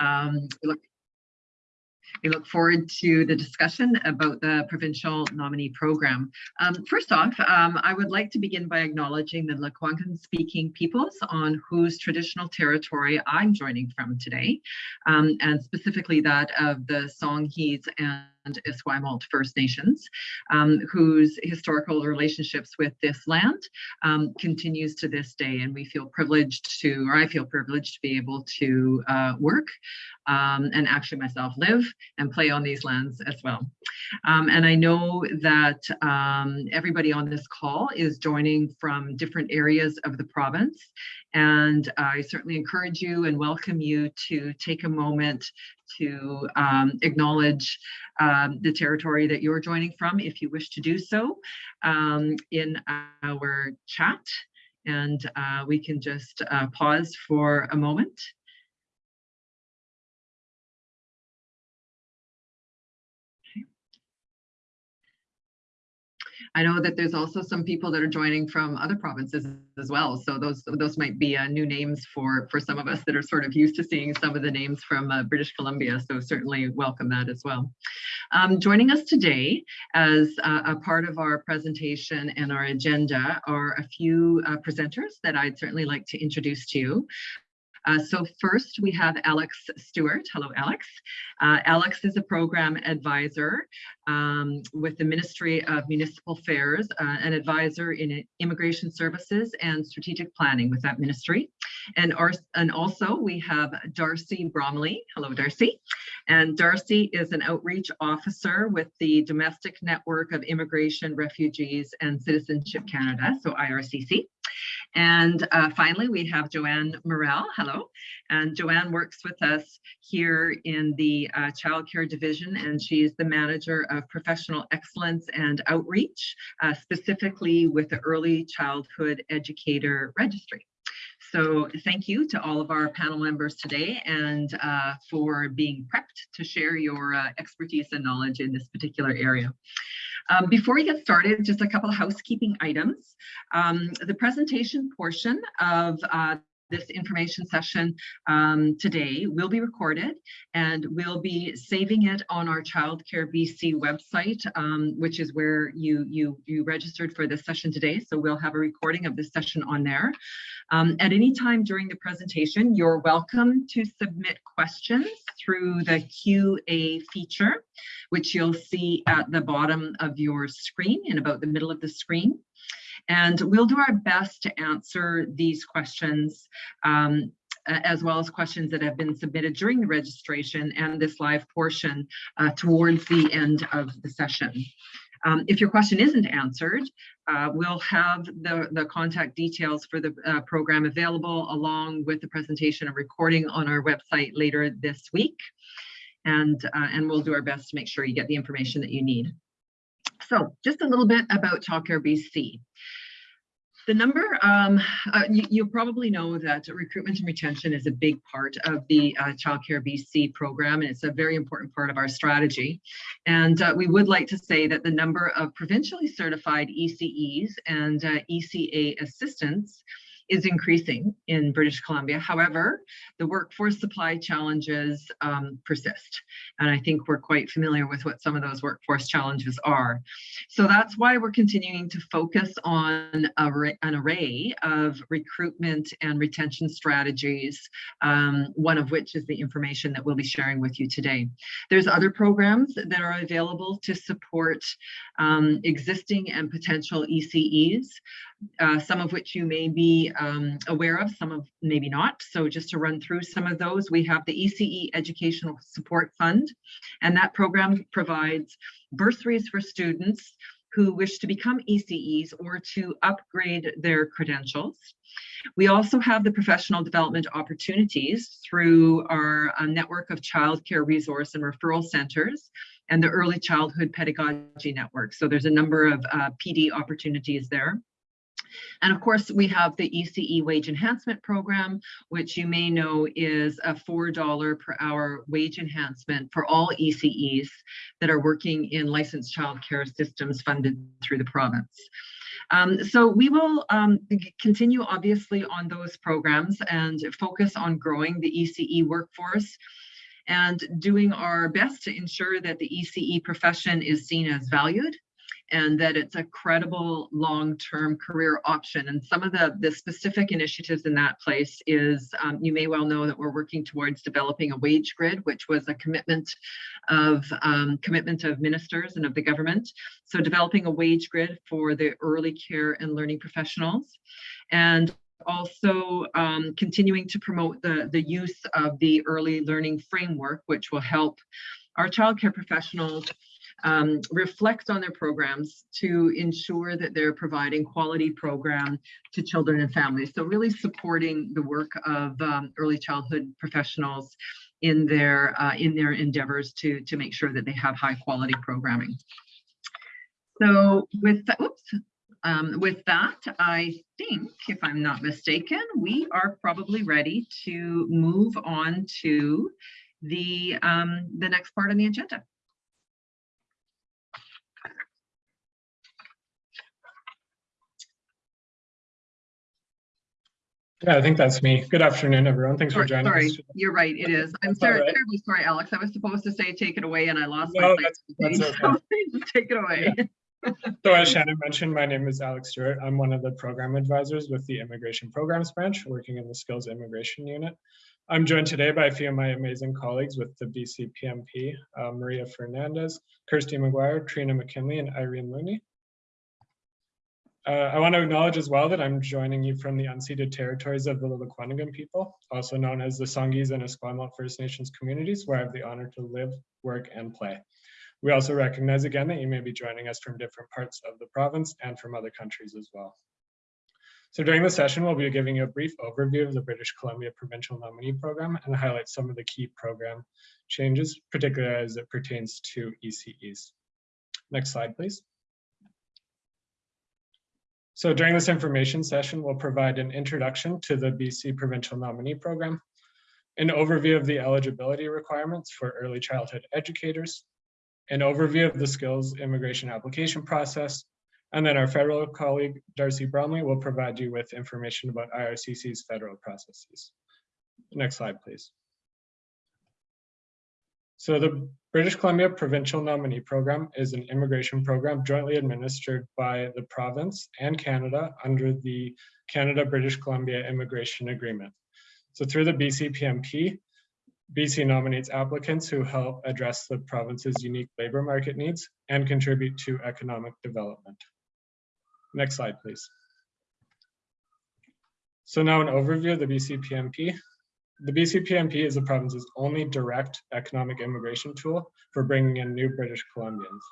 Um, we look we look forward to the discussion about the provincial nominee program. Um, first off, um, I would like to begin by acknowledging the Lekwungen speaking peoples on whose traditional territory I'm joining from today, um, and specifically that of the Songhees and and Esquimalt First Nations, um, whose historical relationships with this land um, continues to this day. And we feel privileged to, or I feel privileged to be able to uh, work um, and actually myself live and play on these lands as well. Um, and I know that um, everybody on this call is joining from different areas of the province. And I certainly encourage you and welcome you to take a moment to um, acknowledge um, the territory that you're joining from if you wish to do so um, in our chat. And uh, we can just uh, pause for a moment. I know that there's also some people that are joining from other provinces as well. So those those might be uh, new names for for some of us that are sort of used to seeing some of the names from uh, British Columbia. So certainly welcome that as well. Um, joining us today as uh, a part of our presentation and our agenda are a few uh, presenters that I'd certainly like to introduce to you. Uh, so first we have Alex Stewart. Hello, Alex. Uh, Alex is a program advisor um, with the Ministry of Municipal Affairs, uh, an advisor in immigration services and strategic planning with that ministry. And, our, and also we have Darcy Bromley. Hello, Darcy. And Darcy is an outreach officer with the Domestic Network of Immigration, Refugees and Citizenship Canada, so IRCC. And uh, finally, we have Joanne Morel. Hello. And Joanne works with us here in the uh, Child Care Division, and she's the manager of professional excellence and outreach, uh, specifically with the Early Childhood Educator Registry. So thank you to all of our panel members today and uh, for being prepped to share your uh, expertise and knowledge in this particular area. Um, before we get started, just a couple of housekeeping items. Um, the presentation portion of uh, this information session um, today will be recorded and we'll be saving it on our Childcare BC website, um, which is where you, you, you registered for this session today. So we'll have a recording of this session on there. Um, at any time during the presentation, you're welcome to submit questions through the QA feature, which you'll see at the bottom of your screen in about the middle of the screen. And we'll do our best to answer these questions um, as well as questions that have been submitted during the registration and this live portion uh, towards the end of the session. Um, if your question isn't answered, uh, we'll have the, the contact details for the uh, program available along with the presentation and recording on our website later this week. And, uh, and we'll do our best to make sure you get the information that you need. So just a little bit about Childcare BC. The number, um, uh, you, you, probably know that recruitment and retention is a big part of the uh, Childcare BC program, and it's a very important part of our strategy. And uh, we would like to say that the number of provincially certified ECEs and uh, ECA assistants is increasing in British Columbia. However, the workforce supply challenges um, persist. And I think we're quite familiar with what some of those workforce challenges are. So that's why we're continuing to focus on a, an array of recruitment and retention strategies, um, one of which is the information that we'll be sharing with you today. There's other programs that are available to support um, existing and potential ECEs uh, some of which you may be um, aware of, some of maybe not. So just to run through some of those, we have the ECE Educational Support Fund, and that program provides bursaries for students who wish to become ECEs or to upgrade their credentials. We also have the professional development opportunities through our uh, network of childcare resource and referral centers and the early childhood pedagogy network. So there's a number of uh, PD opportunities there. And of course, we have the ECE wage enhancement program, which you may know is a $4 per hour wage enhancement for all ECEs that are working in licensed childcare systems funded through the province. Um, so we will um, continue obviously on those programs and focus on growing the ECE workforce and doing our best to ensure that the ECE profession is seen as valued and that it's a credible long-term career option. And some of the, the specific initiatives in that place is, um, you may well know that we're working towards developing a wage grid, which was a commitment of um, commitment of ministers and of the government. So developing a wage grid for the early care and learning professionals. And also um, continuing to promote the, the use of the early learning framework, which will help our childcare professionals um, reflect on their programs to ensure that they're providing quality program to children and families. So really supporting the work of um, early childhood professionals in their uh, in their endeavors to to make sure that they have high quality programming. So with that, oops, um, with that, I think, if I'm not mistaken, we are probably ready to move on to the um, the next part on the agenda. Yeah, I think that's me. Good afternoon, everyone. Thanks for Sorry, joining sorry, us. you're right, it is. I'm sorry, right. terribly sorry, Alex. I was supposed to say take it away and I lost my No, place. that's- that's So take it away. So as Shannon mentioned, my name is Alex Stewart. I'm one of the program advisors with the Immigration Programs Branch, working in the Skills Immigration Unit. I'm joined today by a few of my amazing colleagues with the BCPNP, uh, Maria Fernandez, Kirsty McGuire, Trina McKinley, and Irene Looney. Uh, I want to acknowledge as well that I'm joining you from the unceded territories of the Lillekwanagam people, also known as the Songhees and Esquimalt First Nations communities, where I have the honor to live, work, and play. We also recognize again that you may be joining us from different parts of the province and from other countries as well. So during the session, we'll be giving you a brief overview of the British Columbia Provincial Nominee Program and highlight some of the key program changes, particularly as it pertains to ECEs. Next slide, please. So during this information session, we'll provide an introduction to the BC Provincial Nominee Program, an overview of the eligibility requirements for early childhood educators, an overview of the skills immigration application process, and then our federal colleague, Darcy Bromley, will provide you with information about IRCC's federal processes. Next slide, please. So the British Columbia Provincial Nominee Program is an immigration program jointly administered by the province and Canada under the Canada-British Columbia Immigration Agreement. So through the BC PNP, BC nominates applicants who help address the province's unique labor market needs and contribute to economic development. Next slide, please. So now an overview of the BC PNP. The BC PNP is the province's only direct economic immigration tool for bringing in new British Columbians.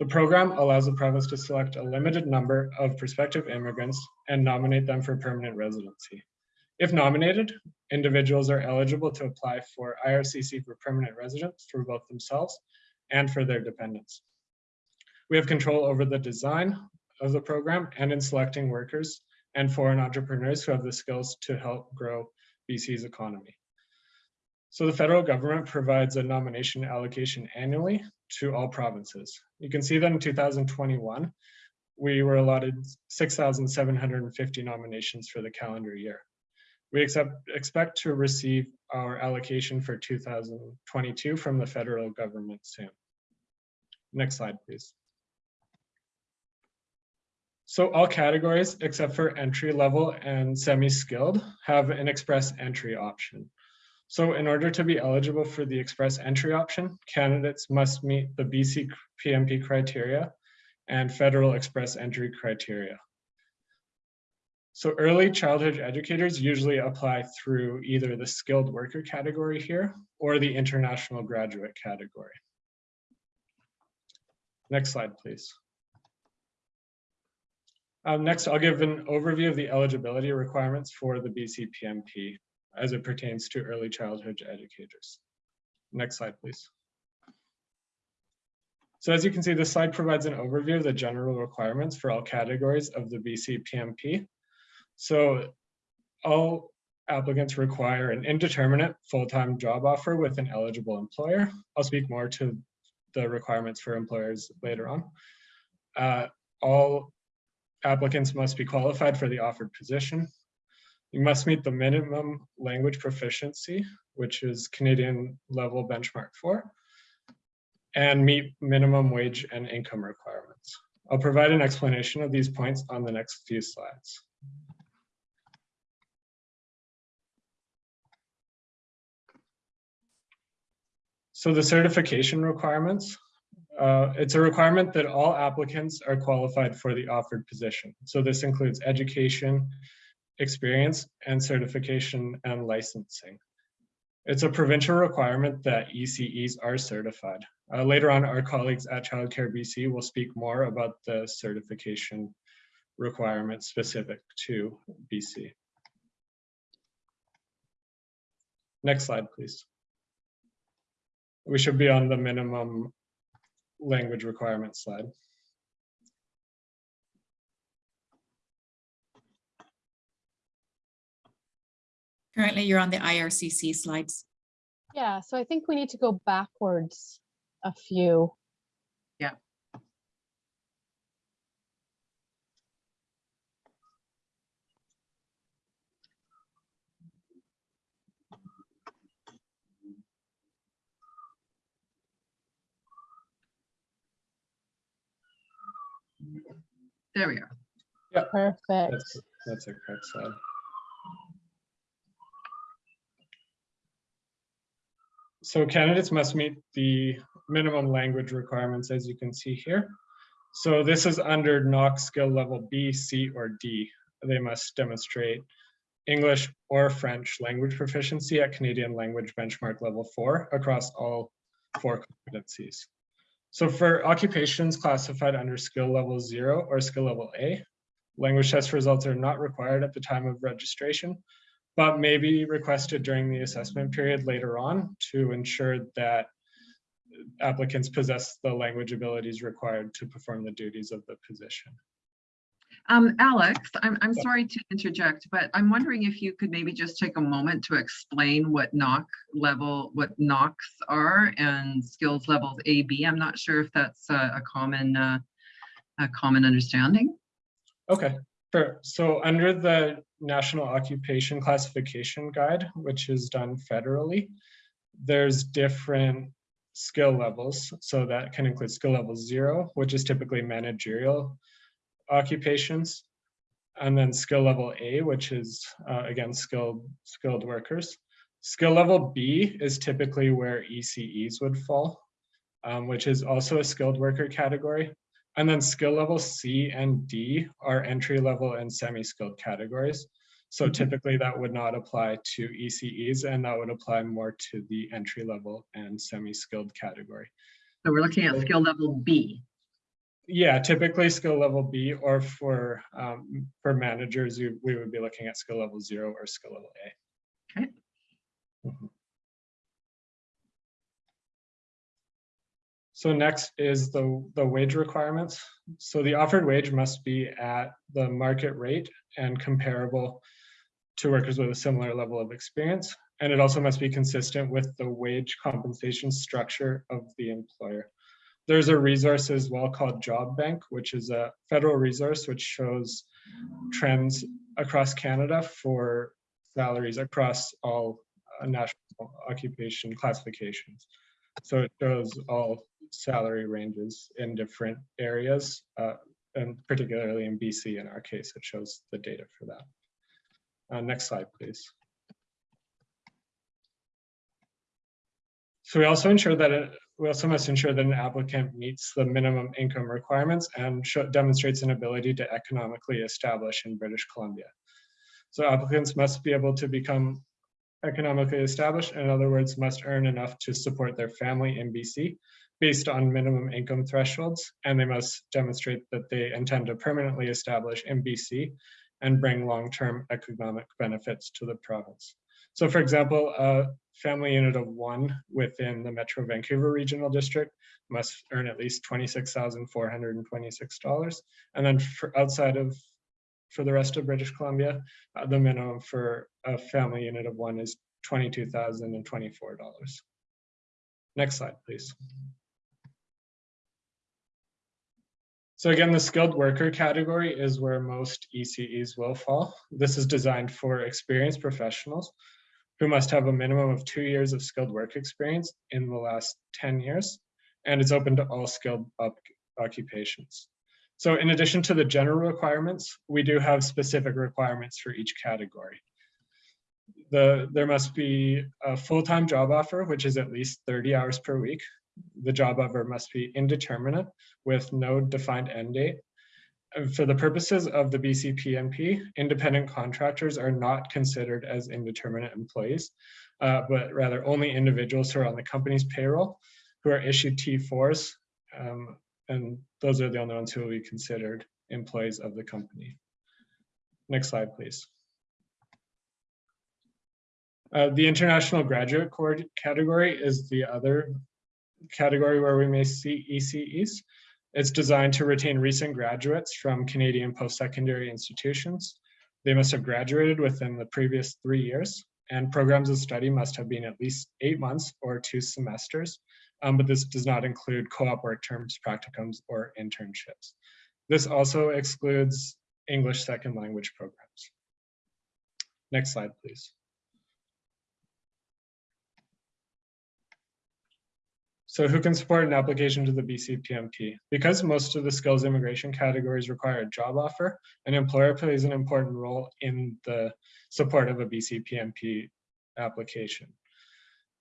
The program allows the province to select a limited number of prospective immigrants and nominate them for permanent residency. If nominated, individuals are eligible to apply for IRCC for permanent residence for both themselves and for their dependents. We have control over the design of the program and in selecting workers and foreign entrepreneurs who have the skills to help grow BC's economy. So the federal government provides a nomination allocation annually to all provinces. You can see that in 2021, we were allotted 6,750 nominations for the calendar year. We accept, expect to receive our allocation for 2022 from the federal government soon. Next slide, please. So all categories except for entry level and semi-skilled have an express entry option. So in order to be eligible for the express entry option, candidates must meet the BC PNP criteria and federal express entry criteria. So early childhood educators usually apply through either the skilled worker category here or the international graduate category. Next slide, please. Um, next, I'll give an overview of the eligibility requirements for the BC PNP as it pertains to early childhood educators. Next slide, please. So as you can see, this slide provides an overview of the general requirements for all categories of the BC PNP. So all applicants require an indeterminate full-time job offer with an eligible employer. I'll speak more to the requirements for employers later on. Uh, all applicants must be qualified for the offered position. You must meet the minimum language proficiency, which is Canadian level benchmark four, and meet minimum wage and income requirements. I'll provide an explanation of these points on the next few slides. So the certification requirements, uh, it's a requirement that all applicants are qualified for the offered position. So this includes education, experience, and certification and licensing. It's a provincial requirement that ECEs are certified. Uh, later on, our colleagues at Childcare BC will speak more about the certification requirements specific to BC. Next slide, please. We should be on the minimum language requirement slide. Currently, you're on the IRCC slides. Yeah, so I think we need to go backwards a few. There we are. Perfect. That's, that's a correct slide. So candidates must meet the minimum language requirements, as you can see here. So this is under NOC skill level B, C, or D. They must demonstrate English or French language proficiency at Canadian language benchmark level four across all four competencies. So for occupations classified under skill level zero or skill level A, language test results are not required at the time of registration, but may be requested during the assessment period later on to ensure that applicants possess the language abilities required to perform the duties of the position. Um, Alex, I'm, I'm sorry to interject, but I'm wondering if you could maybe just take a moment to explain what NOC level, what NOCs are and skills levels A, B. I'm not sure if that's a, a common, uh, a common understanding. Okay, sure. So under the National Occupation Classification Guide, which is done federally, there's different skill levels. So that can include skill level zero, which is typically managerial occupations. And then skill level A, which is uh, again, skilled, skilled workers. Skill level B is typically where ECEs would fall, um, which is also a skilled worker category. And then skill level C and D are entry level and semi-skilled categories. So Mhm. typically that would not apply to ECEs and that would apply more to the entry level and semi-skilled category. So we're looking at skill level B. Yeah, typically skill level B or for um, for managers, we, we would be looking at skill level zero or skill level A. Okay. Mhm. So next is the, the wage requirements. So the offered wage must be at the market rate and comparable to workers with a similar level of experience. And it also must be consistent with the wage compensation structure of the employer. There's a resource as well called Job Bank, which is a federal resource which shows trends across Canada for salaries across all uh, national occupation classifications. So it shows all salary ranges in different areas, uh, and particularly in BC in our case, it shows the data for that. Uh, next slide, please. So we also ensure that it, we also must ensure that an applicant meets the minimum income requirements and demonstrates an ability to economically establish in British Columbia. So applicants must be able to become economically established, in other words, must earn enough to support their family in BC based on minimum income thresholds, and they must demonstrate that they intend to permanently establish in BC and bring long-term economic benefits to the province. So for example, a family unit of one within the Metro Vancouver Regional District must earn at least twenty-six thousand four hundred and then for outside of, for the rest of British Columbia, uh, the minimum for a family unit of one is twenty-two thousand and twenty-four dollars. Next slide, please. So again, the skilled worker category is where most ECEs will fall. This is designed for experienced professionals who must have a minimum of two years of skilled work experience in the last 10 years, and it's open to all skilled occupations. So in addition to the general requirements, we do have specific requirements for each category. The, there must be a full-time job offer, which is at least 30 hours per week. The job offer must be indeterminate with no defined end date. For the purposes of the BCPNP, independent contractors are not considered as indeterminate employees, uh, but rather only individuals who are on the company's payroll who are issued T4s. um, and those are the only ones who will be considered employees of the company. Next slide, please. Uh, the international graduate category is the other category where we may see ECEs. It's designed to retain recent graduates from Canadian post-secondary institutions. They must have graduated within the previous three years, and programs of study must have been at least eight months or two semesters. Um, but this does not include co-op work terms, practicums, or internships. This also excludes English second language programs. Next slide, please. So who can support an application to the BCPNP? Because most of the skills immigration categories require a job offer, an employer plays an important role in the support of a BCPNP application.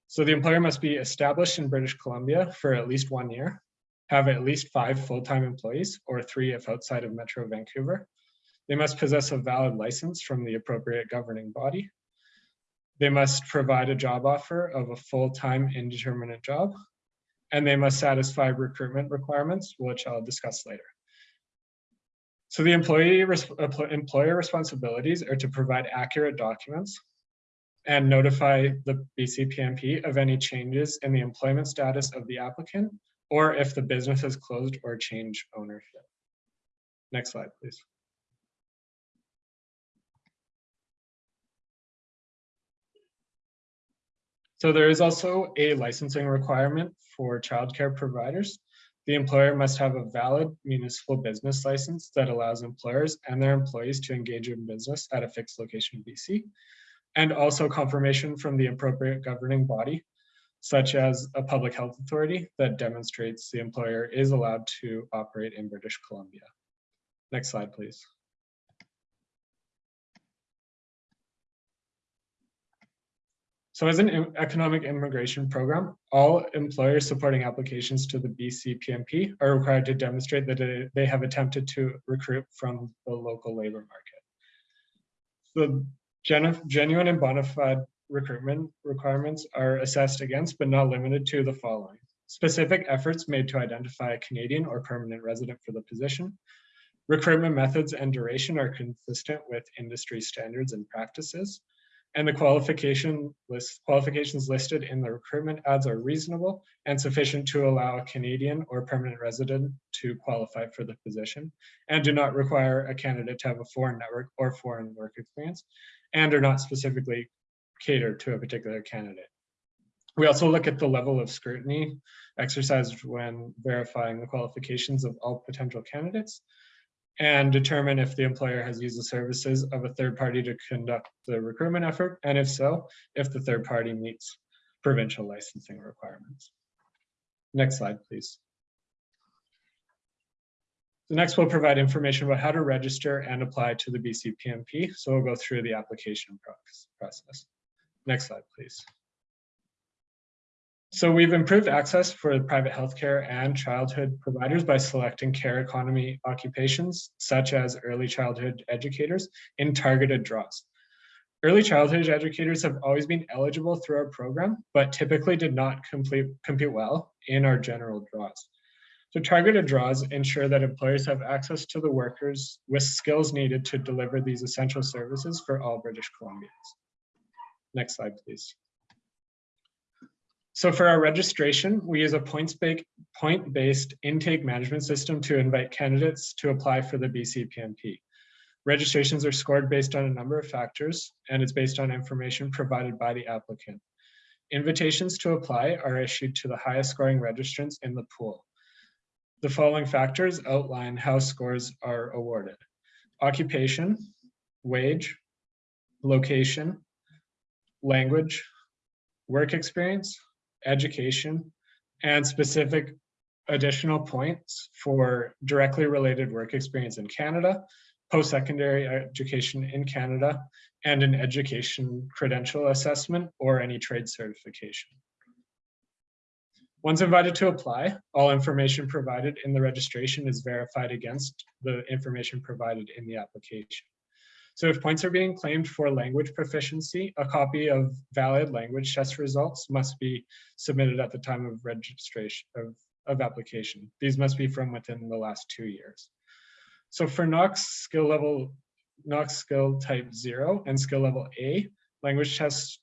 So the employer must be established in British Columbia for at least one year, have at least five full-time employees or three if outside of Metro Vancouver. They must possess a valid license from the appropriate governing body. They must provide a job offer of a full-time indeterminate job and they must satisfy recruitment requirements, which I'll discuss later. So the employee employer responsibilities are to provide accurate documents and notify the BCPNP of any changes in the employment status of the applicant or if the business has closed or changed ownership. Next slide, please. So there is also a licensing requirement for childcare providers. The employer must have a valid municipal business license that allows employers and their employees to engage in business at a fixed location in BC. And also confirmation from the appropriate governing body, such as a public health authority that demonstrates the employer is allowed to operate in British Columbia. Next slide, please. So as an economic immigration program, all employers supporting applications to the BCPNP are required to demonstrate that they- have attempted to recruit from the local labor market. The genuine and bona fide recruitment requirements are assessed against, but not limited to the following. Specific efforts made to identify a Canadian or permanent resident for the position. Recruitment methods and duration are consistent with industry standards and practices. And the qualification list, qualifications listed in the recruitment ads are reasonable and sufficient to allow a Canadian or permanent resident to qualify for the position and do not require a candidate to have a foreign network or foreign work experience and are not specifically catered to a particular candidate. We also look at the level of scrutiny exercised when verifying the qualifications of all potential candidates and determine if the employer has used the services of a third party to conduct the recruitment effort, and if so, if the third party meets provincial licensing requirements. Next slide, please. The next we'll provide information about how to register and apply to the BCPNP. So we'll go through the application process. Next slide, please. So we've improved access for private healthcare and childhood providers by selecting care economy occupations, such as early childhood educators, in targeted draws. Early childhood educators have always been eligible through our program, but typically did not complete, compete well in our general draws. So targeted draws ensure that employers have access to the workers with skills needed to deliver these essential services for all British Columbians. Next slide, please. So for our registration, we use a point-based intake management system to invite candidates to apply for the BCPNP. Registrations are scored based on a number of factors, and it's based on information provided by the applicant. Invitations to apply are issued to the highest scoring registrants in the pool. The following factors outline how scores are awarded. Occupation, wage, location, language, work experience, education, and specific additional points for directly related work experience in Canada, post-secondary education in Canada, and an education credential assessment or any trade certification. Once invited to apply, all information provided in the registration is verified against the information provided in the application. So if points are being claimed for language proficiency, a copy of valid language test results must be submitted at the time of registration of, of application. These must be from within the last two years. So for NOCs skill level, NOCs skill type zero and skill level A, language test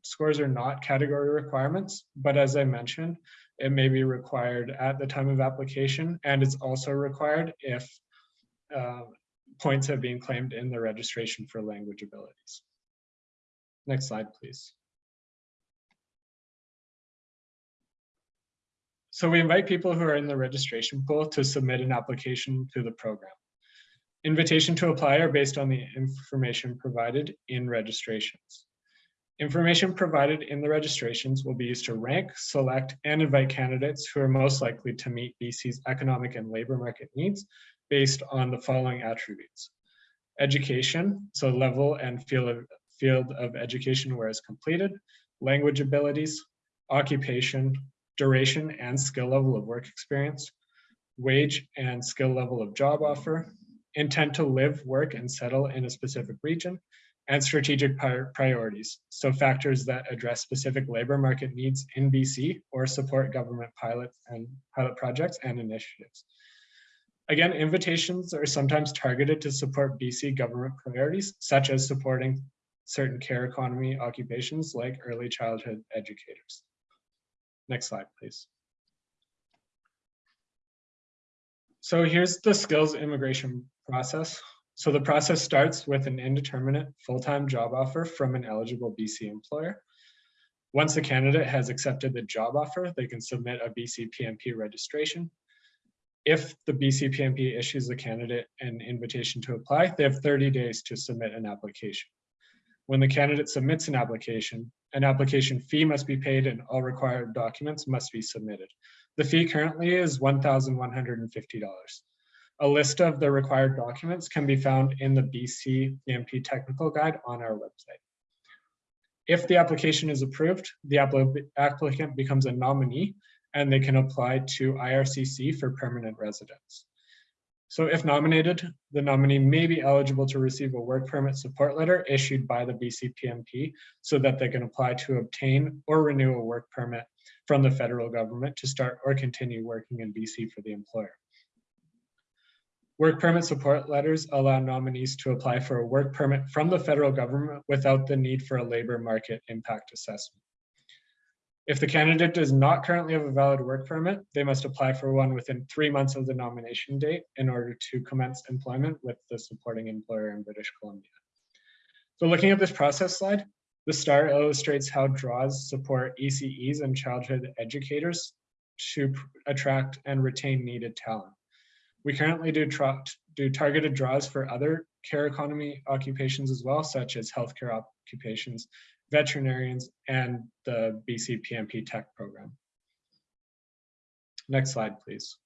scores are not category requirements, but as I mentioned, it may be required at the time of application, and it's also required if uh, points have been claimed in the registration for language abilities. Next slide, please. So we invite people who are in the registration pool to submit an application to the program. Invitation to apply are based on the information provided in registrations. Information provided in the registrations will be used to rank, select, and invite candidates who are most likely to meet BC's economic and labor market needs based on the following attributes. Education, so level and field of, field of education where it's completed, language abilities, occupation, duration and skill level of work experience, wage and skill level of job offer, intent to live, work, and settle in a specific region, and strategic priorities, so factors that address specific labor market needs in BC or support government pilot and pilot projects and initiatives. Again, invitations are sometimes targeted to support BC government priorities, such as supporting certain care economy occupations like early childhood educators. Next slide, please. So here's the skills immigration process. So the process starts with an indeterminate full-time job offer from an eligible BC employer. Once the candidate has accepted the job offer, they can submit a BC PNP registration if the BCPNP issues the candidate an invitation to apply, they have 30 days to submit an application. When the candidate submits an application, an application fee must be paid and all required documents must be submitted. The fee currently is $1,150. A list of the required documents can be found in the BC PNP technical guide on our website. If the application is approved, the applicant becomes a nominee and they can apply to IRCC for permanent residence. So if nominated, the nominee may be eligible to receive a work permit support letter issued by the BCPNP so that they can apply to obtain or renew a work permit from the federal government to start or continue working in BC for the employer. Work permit support letters allow nominees to apply for a work permit from the federal government without the need for a labor market impact assessment. If the candidate does not currently have a valid work permit, they must apply for one within three months of the nomination date in order to commence employment with the supporting employer in British Columbia. So looking at this process slide, the star illustrates how draws support ECEs and childhood educators to attract and retain needed talent. We currently do, do targeted draws for other care economy occupations as well, such as healthcare occupations veterinarians, and the BC PNP Tech program. Next slide, please.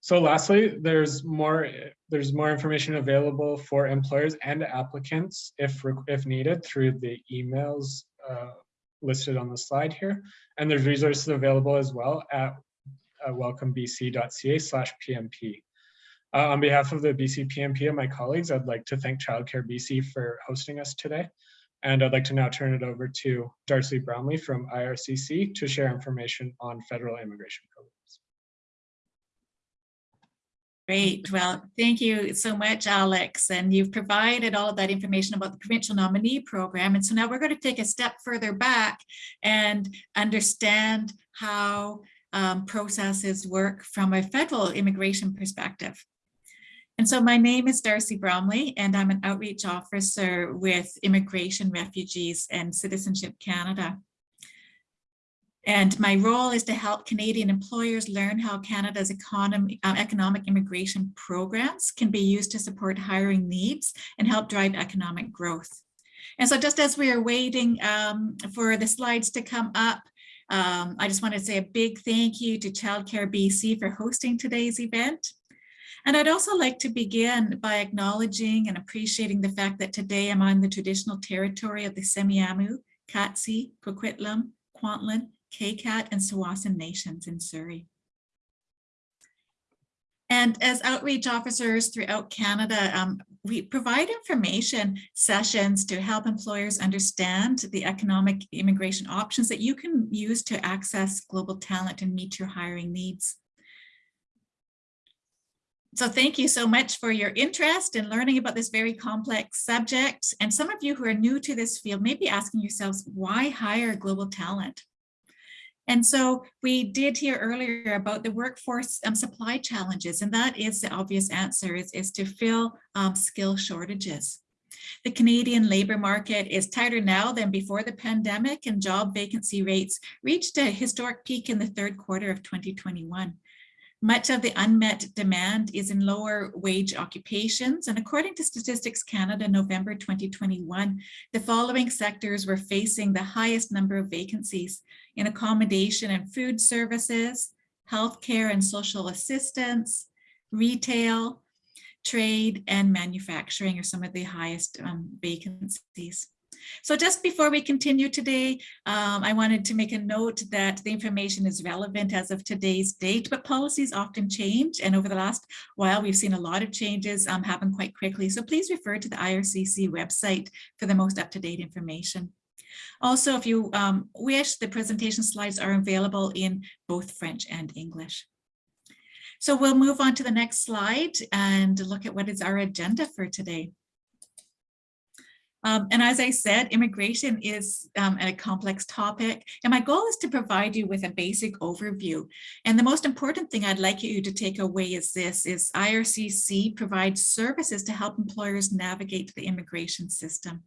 So lastly, there's more there's more information available for employers and applicants if if needed through the emails uh, listed on the slide here. And there's resources available as well at uh, welcomebc.ca slash PNP. Uh, on behalf of the BC PNP and my colleagues, I'd like to thank Childcare BC for hosting us today. And I'd like to now turn it over to Darcy Bromley from IRCC to share information on federal immigration programs. Great. Well, thank you so much, Alex. And you've provided all of that information about the provincial nominee program. And so now we're going to take a step further back and understand how um, processes work from a federal immigration perspective. And so my name is Darcy Bromley, and I'm an outreach officer with Immigration, Refugees and Citizenship Canada. And my role is to help Canadian employers learn how Canada's economy, uh, economic immigration programs can be used to support hiring needs and help drive economic growth. And so just as we are waiting um, for the slides to come up, um, I just want to say a big thank you to Childcare BC for hosting today's event. And I'd also like to begin by acknowledging and appreciating the fact that today I'm on the traditional territory of the Semiahmoo, Katzie, Coquitlam, Kwantlen, Qayqayt and Tsawwassen nations in Surrey. And as outreach officers throughout Canada, um, we provide information sessions to help employers understand the economic immigration options that you can use to access global talent and meet your hiring needs. So thank you so much for your interest in learning about this very complex subject. And some of you who are new to this field may be asking yourselves, why hire global talent? And so we did hear earlier about the workforce um, supply challenges, and that is the obvious answer is, is to fill um, skill shortages. The Canadian labour market is tighter now than before the pandemic and job vacancy rates reached a historic peak in the third quarter of 2021. Much of the unmet demand is in lower wage occupations. And according to Statistics Canada, November 2021, the following sectors were facing the highest number of vacancies in accommodation and food services, healthcare and social assistance, retail, trade, and manufacturing are some of the highest um, vacancies. So just before we continue today, um, I wanted to make a note that the information is relevant as of today's date, but policies often change. And over the last while, we've seen a lot of changes um, happen quite quickly. So please refer to the IRCC website for the most up-to-date information. Also, if you um, wish, the presentation slides are available in both French and English. So we'll move on to the next slide and look at what is our agenda for today. Um, and as I said, immigration is um, a complex topic, and my goal is to provide you with a basic overview. And the most important thing I'd like you to take away is this, is IRCC provides services to help employers navigate the immigration system.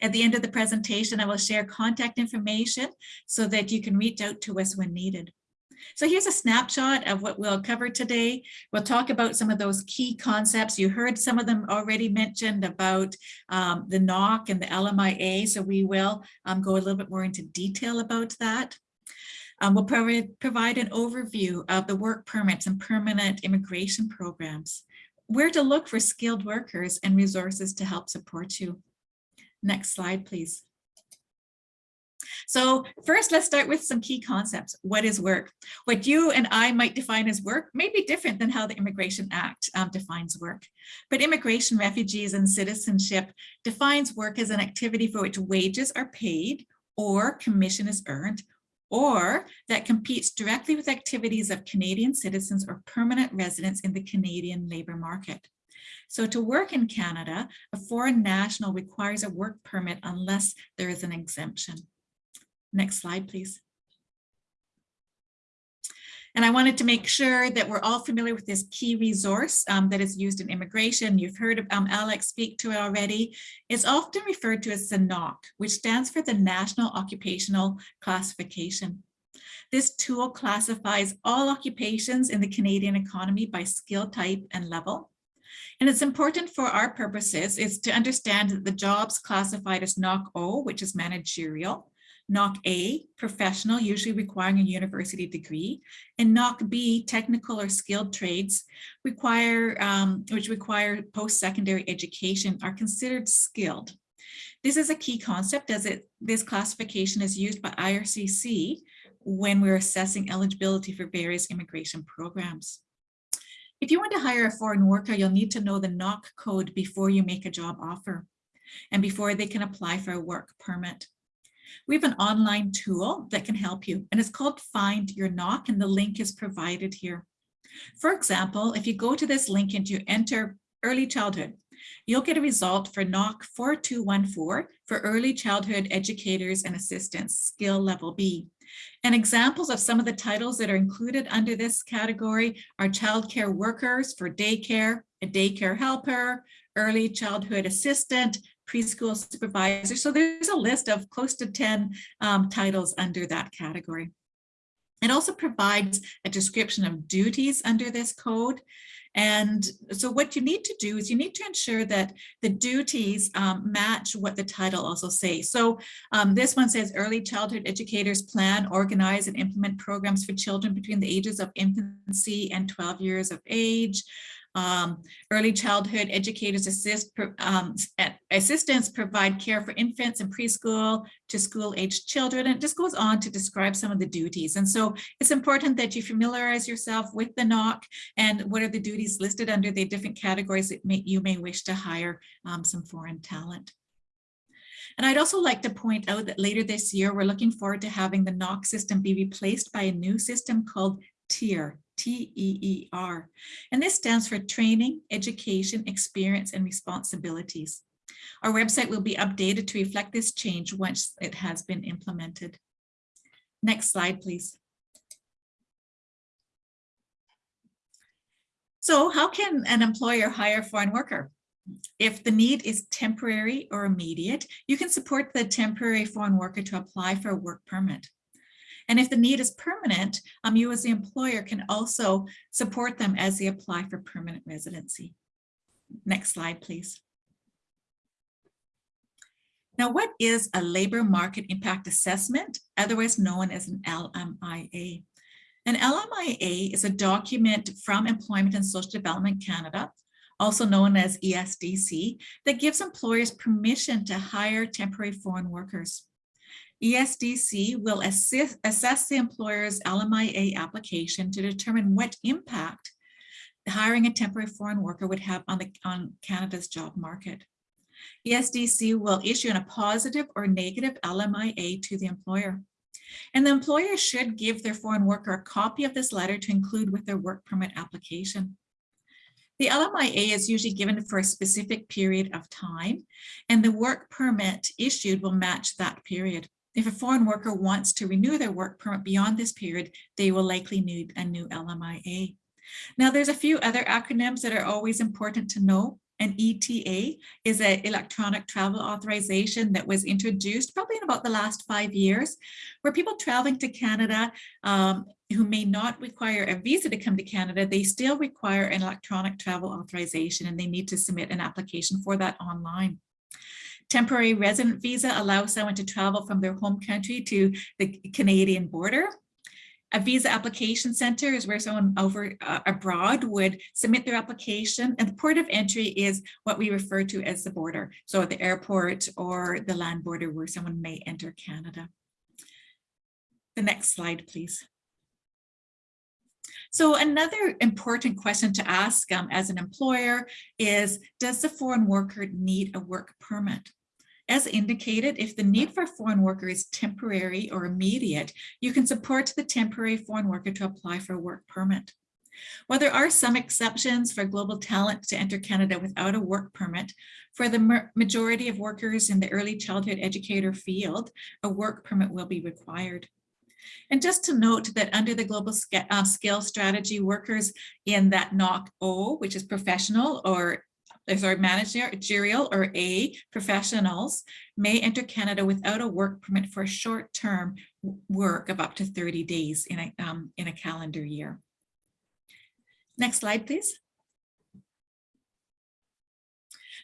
At the end of the presentation, I will share contact information so that you can reach out to us when needed. So here's a snapshot of what we'll cover today. We'll talk about some of those key concepts. You heard some of them already mentioned about um, the NOC and the LMIA, so we will um, go a little bit more into detail about that. Um, we'll provide, provide an overview of the work permits and permanent immigration programs, where to look for skilled workers and resources to help support you. Next slide, please. So first, let's start with some key concepts. What is work? What you and I might define as work may be different than how the Immigration Act um, defines work. But Immigration, Refugees and Citizenship defines work as an activity for which wages are paid or commission is earned or that competes directly with activities of Canadian citizens or permanent residents in the Canadian labour market. So to work in Canada, a foreign national requires a work permit unless there is an exemption. Next slide, please. And I wanted to make sure that we're all familiar with this key resource um, that is used in immigration. You've heard um, Alex speak to it already. It's often referred to as the NOC, which stands for the National Occupational Classification. This tool classifies all occupations in the Canadian economy by skill type and level. And it's important for our purposes is to understand that the jobs classified as NOC O, which is managerial, NOC A, professional, usually requiring a university degree, and NOC B, technical or skilled trades, require um, which require post-secondary education, are considered skilled. This is a key concept as it this classification is used by IRCC when we're assessing eligibility for various immigration programs. If you want to hire a foreign worker, you'll need to know the NOC code before you make a job offer and before they can apply for a work permit. We have an online tool that can help you and it's called Find Your NOC and the link is provided here. For example, if you go to this link and you enter early childhood, you'll get a result for NOC 4214 for early childhood educators and assistants, skill level B. And examples of some of the titles that are included under this category are childcare workers for daycare, a daycare helper, early childhood assistant, preschool supervisor. So there's a list of close to 10 um, titles under that category. It also provides a description of duties under this code. And so what you need to do is you need to ensure that the duties um, match what the title also says. So um, this one says early childhood educators plan, organize and implement programs for children between the ages of infancy and 12 years of age. Um, early childhood educators assist um, assistants provide care for infants and preschool to school aged children. And it just goes on to describe some of the duties. And so it's important that you familiarize yourself with the NOC and what are the duties listed under the different categories that may, you may wish to hire um, some foreign talent. And I'd also like to point out that later this year, we're looking forward to having the NOC system be replaced by a new system called TEER, T-E-E-R. And this stands for Training, Education, Experience, and Responsibilities. Our website will be updated to reflect this change once it has been implemented. Next slide, please. So how can an employer hire a foreign worker? If the need is temporary or immediate, you can support the temporary foreign worker to apply for a work permit. And if the need is permanent, um, you as the employer can also support them as they apply for permanent residency. Next slide, please. Now, what is a labor market impact assessment, otherwise known as an LMIA? An LMIA is a document from Employment and Social Development Canada, also known as ESDC, that gives employers permission to hire temporary foreign workers. ESDC will assist, assess the employer's LMIA application to determine what impact hiring a temporary foreign worker would have on, the, on Canada's job market. ESDC will issue a positive or negative LMIA to the employer. And the employer should give their foreign worker a copy of this letter to include with their work permit application. The LMIA is usually given for a specific period of time, and the work permit issued will match that period. If a foreign worker wants to renew their work permit beyond this period, they will likely need a new LMIA. Now, there's a few other acronyms that are always important to know. An ETA is an electronic travel authorization that was introduced probably in about the last five years, where people traveling to Canada um, who may not require a visa to come to Canada, they still require an electronic travel authorization and they need to submit an application for that online. Temporary resident visa allows someone to travel from their home country to the Canadian border. A visa application center is where someone over uh, abroad would submit their application and the port of entry is what we refer to as the border. So at the airport or the land border where someone may enter Canada. The next slide, please. So another important question to ask um, as an employer is, does the foreign worker need a work permit? As indicated, if the need for a foreign worker is temporary or immediate, you can support the temporary foreign worker to apply for a work permit. While there are some exceptions for global talent to enter Canada without a work permit, for the majority of workers in the early childhood educator field, a work permit will be required. And just to note that under the global uh, scale strategy, workers in that NOC O, which is professional or sorry, managerial or A professionals may enter Canada without a work permit for short-term work of up to 30 days in a, um, in a calendar year. Next slide, please.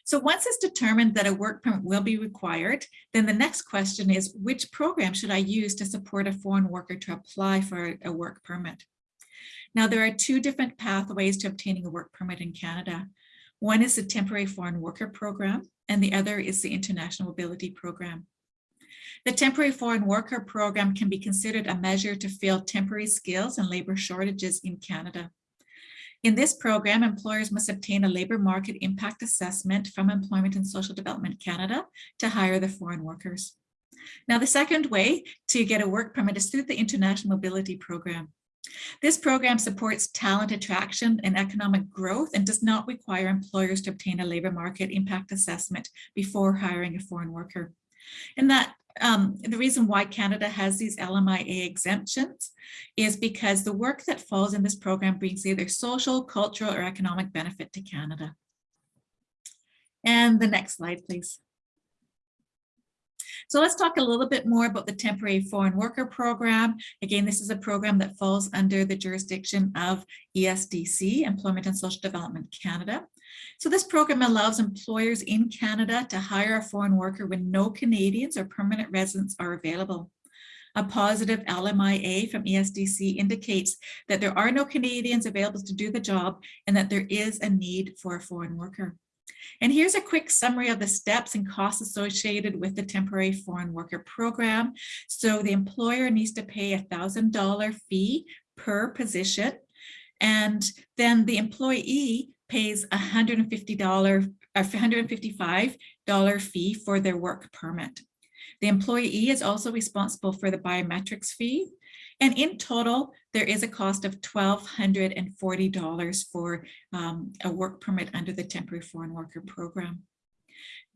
So once it's determined that a work permit will be required, then the next question is, which program should I use to support a foreign worker to apply for a work permit? Now, there are two different pathways to obtaining a work permit in Canada. One is the Temporary Foreign Worker Program, and the other is the International Mobility Program. The Temporary Foreign Worker Program can be considered a measure to fill temporary skills and labor shortages in Canada. In this program, employers must obtain a labor market impact assessment from Employment and Social Development Canada to hire the foreign workers. Now, the second way to get a work permit is through the International Mobility Program. This program supports talent attraction and economic growth and does not require employers to obtain a labor market impact assessment before hiring a foreign worker. And that um, the reason why Canada has these LMIA exemptions is because the work that falls in this program brings either social, cultural, or economic benefit to Canada. And the next slide, please. So let's talk a little bit more about the temporary foreign worker program. Again, this is a program that falls under the jurisdiction of ESDC, Employment and Social Development Canada. So this program allows employers in Canada to hire a foreign worker when no Canadians or permanent residents are available. A positive LMIA from ESDC indicates that there are no Canadians available to do the job and that there is a need for a foreign worker. And here's a quick summary of the steps and costs associated with the temporary foreign worker program. So the employer needs to pay a thousand dollar fee per position. And then the employee pays a $150 or $155 fee for their work permit. The employee is also responsible for the biometrics fee. And in total, there is a cost of $1,240 for um, a work permit under the temporary foreign worker program.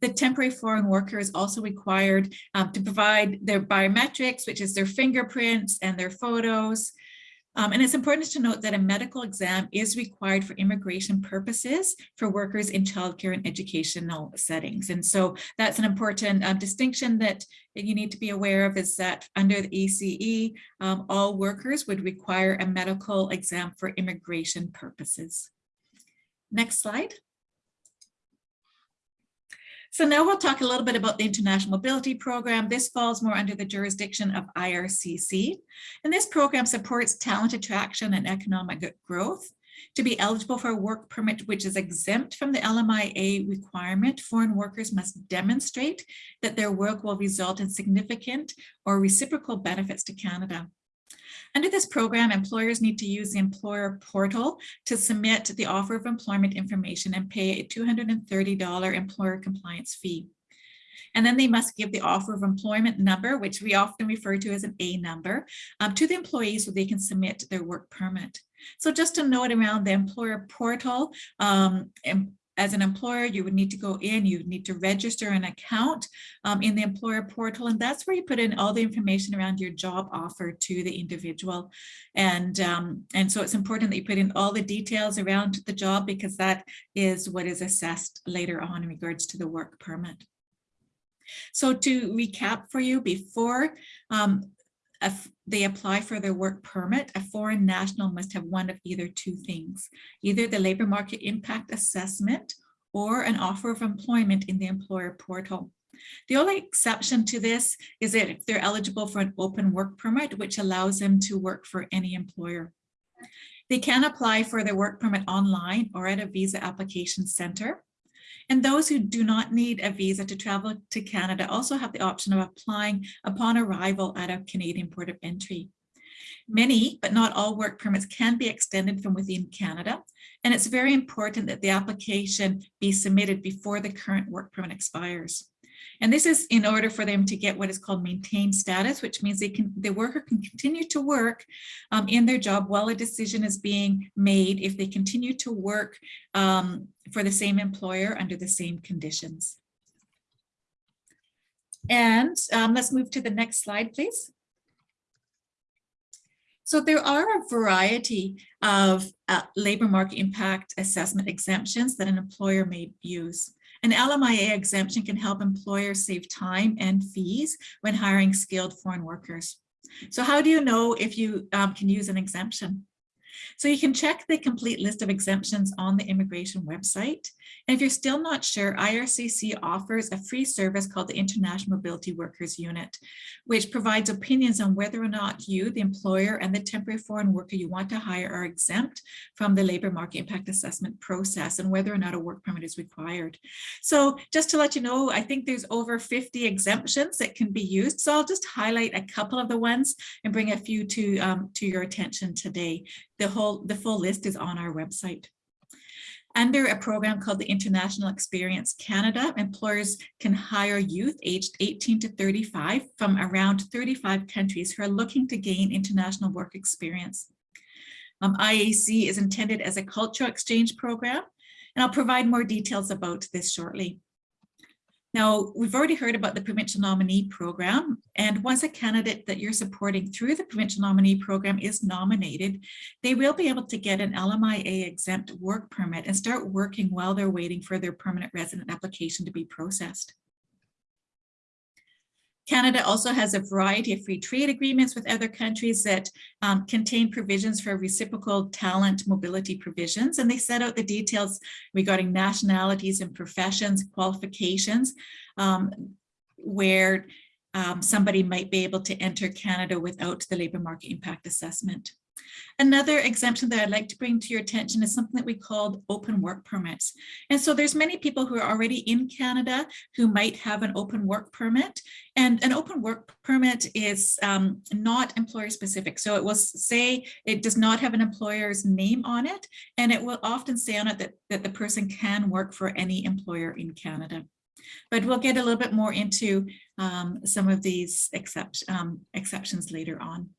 The temporary foreign worker is also required um, to provide their biometrics, which is their fingerprints and their photos, um, and it's important to note that a medical exam is required for immigration purposes for workers in childcare and educational settings. And so that's an important um, distinction that you need to be aware of is that under the ECE, um, all workers would require a medical exam for immigration purposes. Next slide. So now we'll talk a little bit about the International Mobility Program. This falls more under the jurisdiction of IRCC. And this program supports talent attraction and economic growth. To be eligible for a work permit which is exempt from the LMIA requirement, foreign workers must demonstrate that their work will result in significant or reciprocal benefits to Canada. Under this program, employers need to use the employer portal to submit the offer of employment information and pay a $230 employer compliance fee. And then they must give the offer of employment number, which we often refer to as an A number, um, to the employees so they can submit their work permit. So just a note around the employer portal, um, as an employer, you would need to go in, you need to register an account um, in the employer portal, and that's where you put in all the information around your job offer to the individual. And, um, and so it's important that you put in all the details around the job because that is what is assessed later on in regards to the work permit. So to recap for you before, um, if they apply for their work permit, a foreign national must have one of either two things, either the labor market impact assessment or an offer of employment in the employer portal. The only exception to this is that if they're eligible for an open work permit, which allows them to work for any employer. They can apply for their work permit online or at a visa application center. And those who do not need a visa to travel to Canada also have the option of applying upon arrival at a Canadian port of entry. Many, but not all work permits can be extended from within Canada. And it's very important that the application be submitted before the current work permit expires. And this is in order for them to get what is called maintained status, which means they can, the worker can continue to work um, in their job while a decision is being made if they continue to work um, for the same employer under the same conditions. And um, let's move to the next slide, please. So there are a variety of uh, labor market impact assessment exemptions that an employer may use. An LMIA exemption can help employers save time and fees when hiring skilled foreign workers. So how do you know if you um, can use an exemption? So you can check the complete list of exemptions on the immigration website. And if you're still not sure, IRCC offers a free service called the International Mobility Workers Unit, which provides opinions on whether or not you, the employer, and the temporary foreign worker you want to hire are exempt from the labor market impact assessment process and whether or not a work permit is required. So just to let you know, I think there's over 50 exemptions that can be used. So I'll just highlight a couple of the ones and bring a few to, um, to your attention today. The whole, the full list is on our website. Under a program called the International Experience Canada, employers can hire youth aged 18 to 35 from around 35 countries who are looking to gain international work experience. Um, IEC is intended as a cultural exchange program, and I'll provide more details about this shortly. Now, we've already heard about the provincial nominee program, and once a candidate that you're supporting through the provincial nominee program is nominated, they will be able to get an LMIA exempt work permit and start working while they're waiting for their permanent resident application to be processed. Canada also has a variety of free trade agreements with other countries that um, contain provisions for reciprocal talent mobility provisions, and they set out the details regarding nationalities and professions, qualifications, um, where um, somebody might be able to enter Canada without the labour market impact assessment. Another exemption that I'd like to bring to your attention is something that we called open work permits. And so there's many people who are already in Canada who might have an open work permit. And an open work permit is um, not employer specific. So it will say it does not have an employer's name on it. And it will often say on it that, that the person can work for any employer in Canada. But we'll get a little bit more into um, some of these except, um, exceptions later on.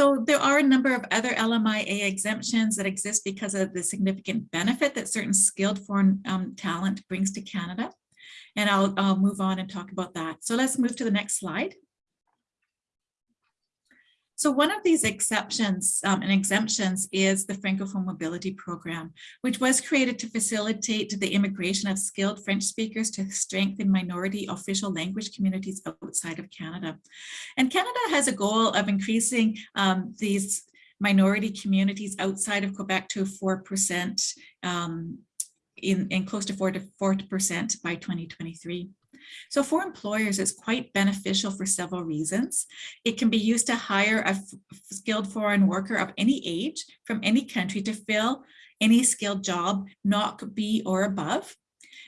So there are a number of other LMIA exemptions that exist because of the significant benefit that certain skilled foreign um, talent brings to Canada. And I'll, I'll move on and talk about that. So let's move to the next slide. So one of these exceptions um, and exemptions is the Francophone Mobility Program, which was created to facilitate the immigration of skilled French speakers to strengthen minority official language communities outside of Canada. And Canada has a goal of increasing um, these minority communities outside of Quebec to 4% um, in, in close to 4 to 40% by 2023. So for employers, it's quite beneficial for several reasons. It can be used to hire a skilled foreign worker of any age from any country to fill any skilled job, not B or above.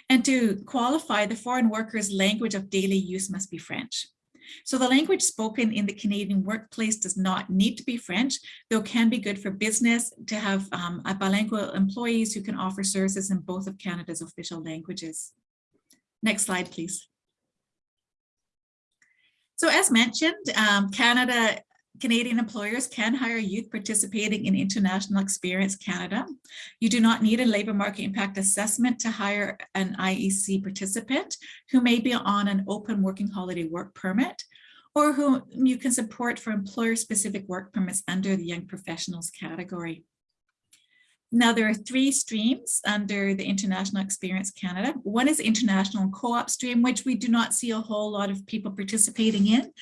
And to qualify, the foreign worker's language of daily use must be French. So the language spoken in the Canadian workplace does not need to be French, though can be good for business to have um, bilingual employees who can offer services in both of Canada's official languages. Next slide, please. So as mentioned, um, Canada, Canadian employers can hire youth participating in International Experience Canada. You do not need a labour market impact assessment to hire an IEC participant who may be on an open working holiday work permit or whom you can support for employer-specific work permits under the young professionals category. Now there are three streams under the International Experience Canada. One is international co-op stream, which we do not see a whole lot of people participating in.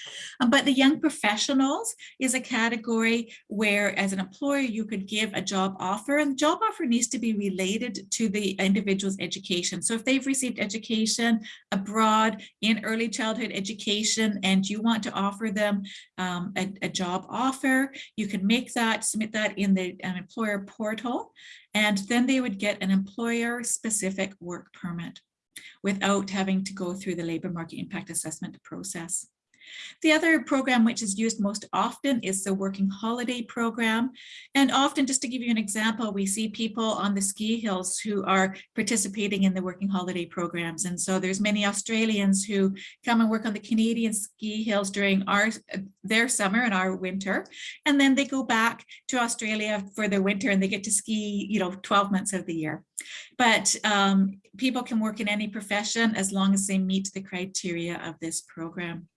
Um, but the young professionals is a category where as an employer, you could give a job offer and the job offer needs to be related to the individual's education. So if they've received education abroad in early childhood education and you want to offer them um, a, a, job offer, you can make that, submit that in the um, employer portal and then they would get an employer specific work permit without having to go through the labor market impact assessment process. The other program which is used most often is the working holiday program. And often, just to give you an example, we see people on the ski hills who are participating in the working holiday programs. And so there's many Australians who come and work on the Canadian ski hills during our their summer and our winter. And then they go back to Australia for their winter and they get to ski, you know, 12 months of the year. But um, people can work in any profession as long as they meet the criteria of this program.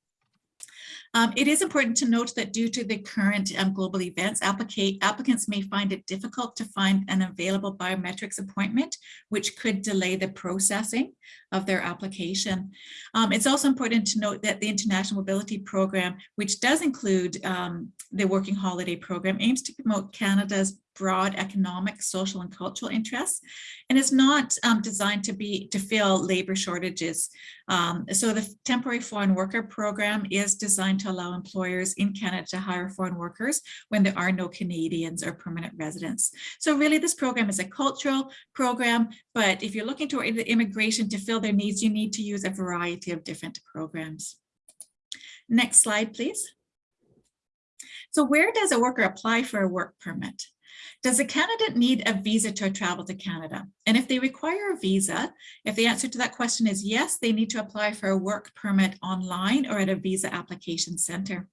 Um, it is important to note that due to the current um, global events, applicants may find it difficult to find an available biometrics appointment, which could delay the processing of their application. Um, it's also important to note that the International Mobility Program, which does include um, the Working Holiday Program, aims to promote Canada's broad economic, social, and cultural interests, and is not um, designed to be to fill labor shortages. Um, so the temporary foreign worker program is designed to allow employers in Canada to hire foreign workers when there are no Canadians or permanent residents. So really this program is a cultural program, but if you're looking to immigration to fill their needs, you need to use a variety of different programs. Next slide, please. So where does a worker apply for a work permit? Does a candidate need a visa to travel to Canada? And if they require a visa, if the answer to that question is yes, they need to apply for a work permit online or at a visa application center.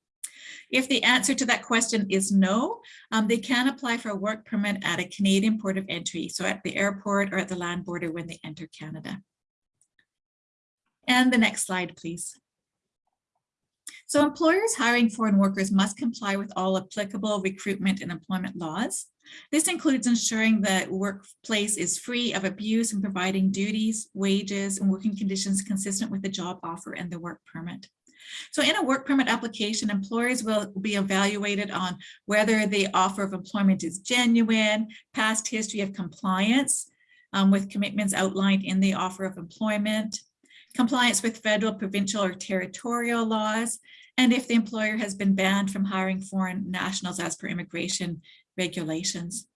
If the answer to that question is no, um, they can apply for a work permit at a Canadian port of entry, so at the airport or at the land border when they enter Canada. And the next slide, please. So employers hiring foreign workers must comply with all applicable recruitment and employment laws. This includes ensuring that workplace is free of abuse and providing duties, wages, and working conditions consistent with the job offer and the work permit. So in a work permit application, employers will be evaluated on whether the offer of employment is genuine, past history of compliance um, with commitments outlined in the offer of employment, compliance with federal, provincial, or territorial laws, and if the employer has been banned from hiring foreign nationals as per immigration regulations.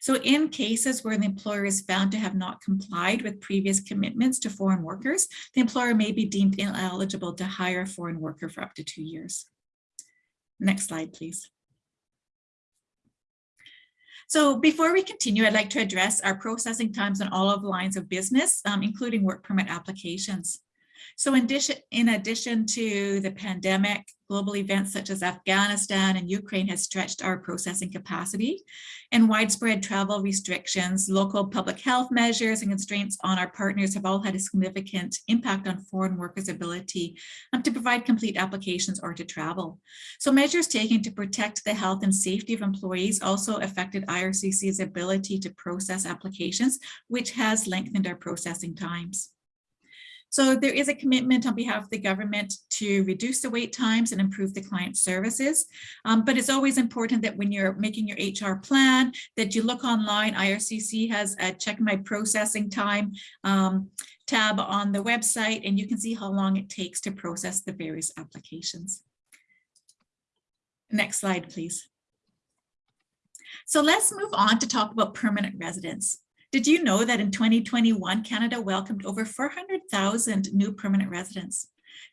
So in cases where the employer is found to have not complied with previous commitments to foreign workers, the employer may be deemed ineligible to hire a foreign worker for up to two years. Next slide, please. So before we continue, I'd like to address our processing times on all of the lines of business, um, including work permit applications. So in addition, in addition to the pandemic, global events such as Afghanistan and Ukraine has stretched our processing capacity and widespread travel restrictions, local public health measures and constraints on our partners have all had a significant impact on foreign workers' ability um, to provide complete applications or to travel. So measures taken to protect the health and safety of employees also affected IRCC's ability to process applications, which has lengthened our processing times. So there is a commitment on behalf of the government to reduce the wait times and improve the client services. Um, but it's always important that when you're making your HR plan, that you look online. IRCC has a check my processing time um, tab on the website, and you can see how long it takes to process the various applications. Next slide, please. So let's move on to talk about permanent residence. Did you know that in 2021, Canada welcomed over 400,000 new permanent residents?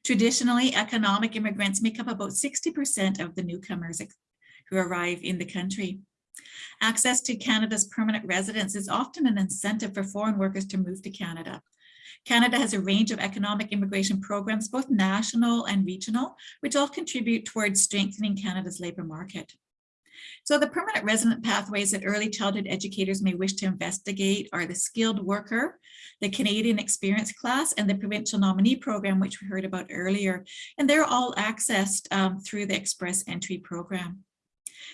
Traditionally, economic immigrants make up about 60% of the newcomers who arrive in the country. Access to Canada's permanent residence is often an incentive for foreign workers to move to Canada. Canada has a range of economic immigration programs, both national and regional, which all contribute towards strengthening Canada's labour market. So the permanent resident pathways that early childhood educators may wish to investigate are the skilled worker, the Canadian experience class, and the provincial nominee program, which we heard about earlier. And they're all accessed um, through the express entry program.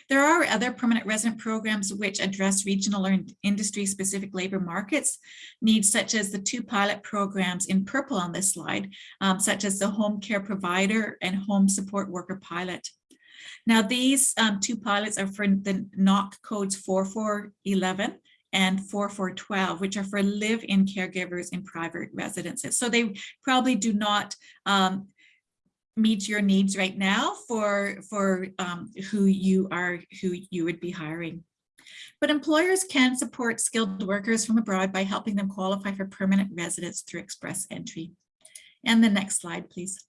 There are other permanent resident programs which address regional or industry specific labor markets needs such as the two pilot programs in purple on this slide, um, such as the home care provider and home support worker pilot. Now, these um, two pilots are for the NOC codes 4411 and 4412, which are for live-in caregivers in private residences. So they probably do not um, meet your needs right now for, for um, who you are, who you would be hiring. But employers can support skilled workers from abroad by helping them qualify for permanent residence through express entry. And the next slide, please.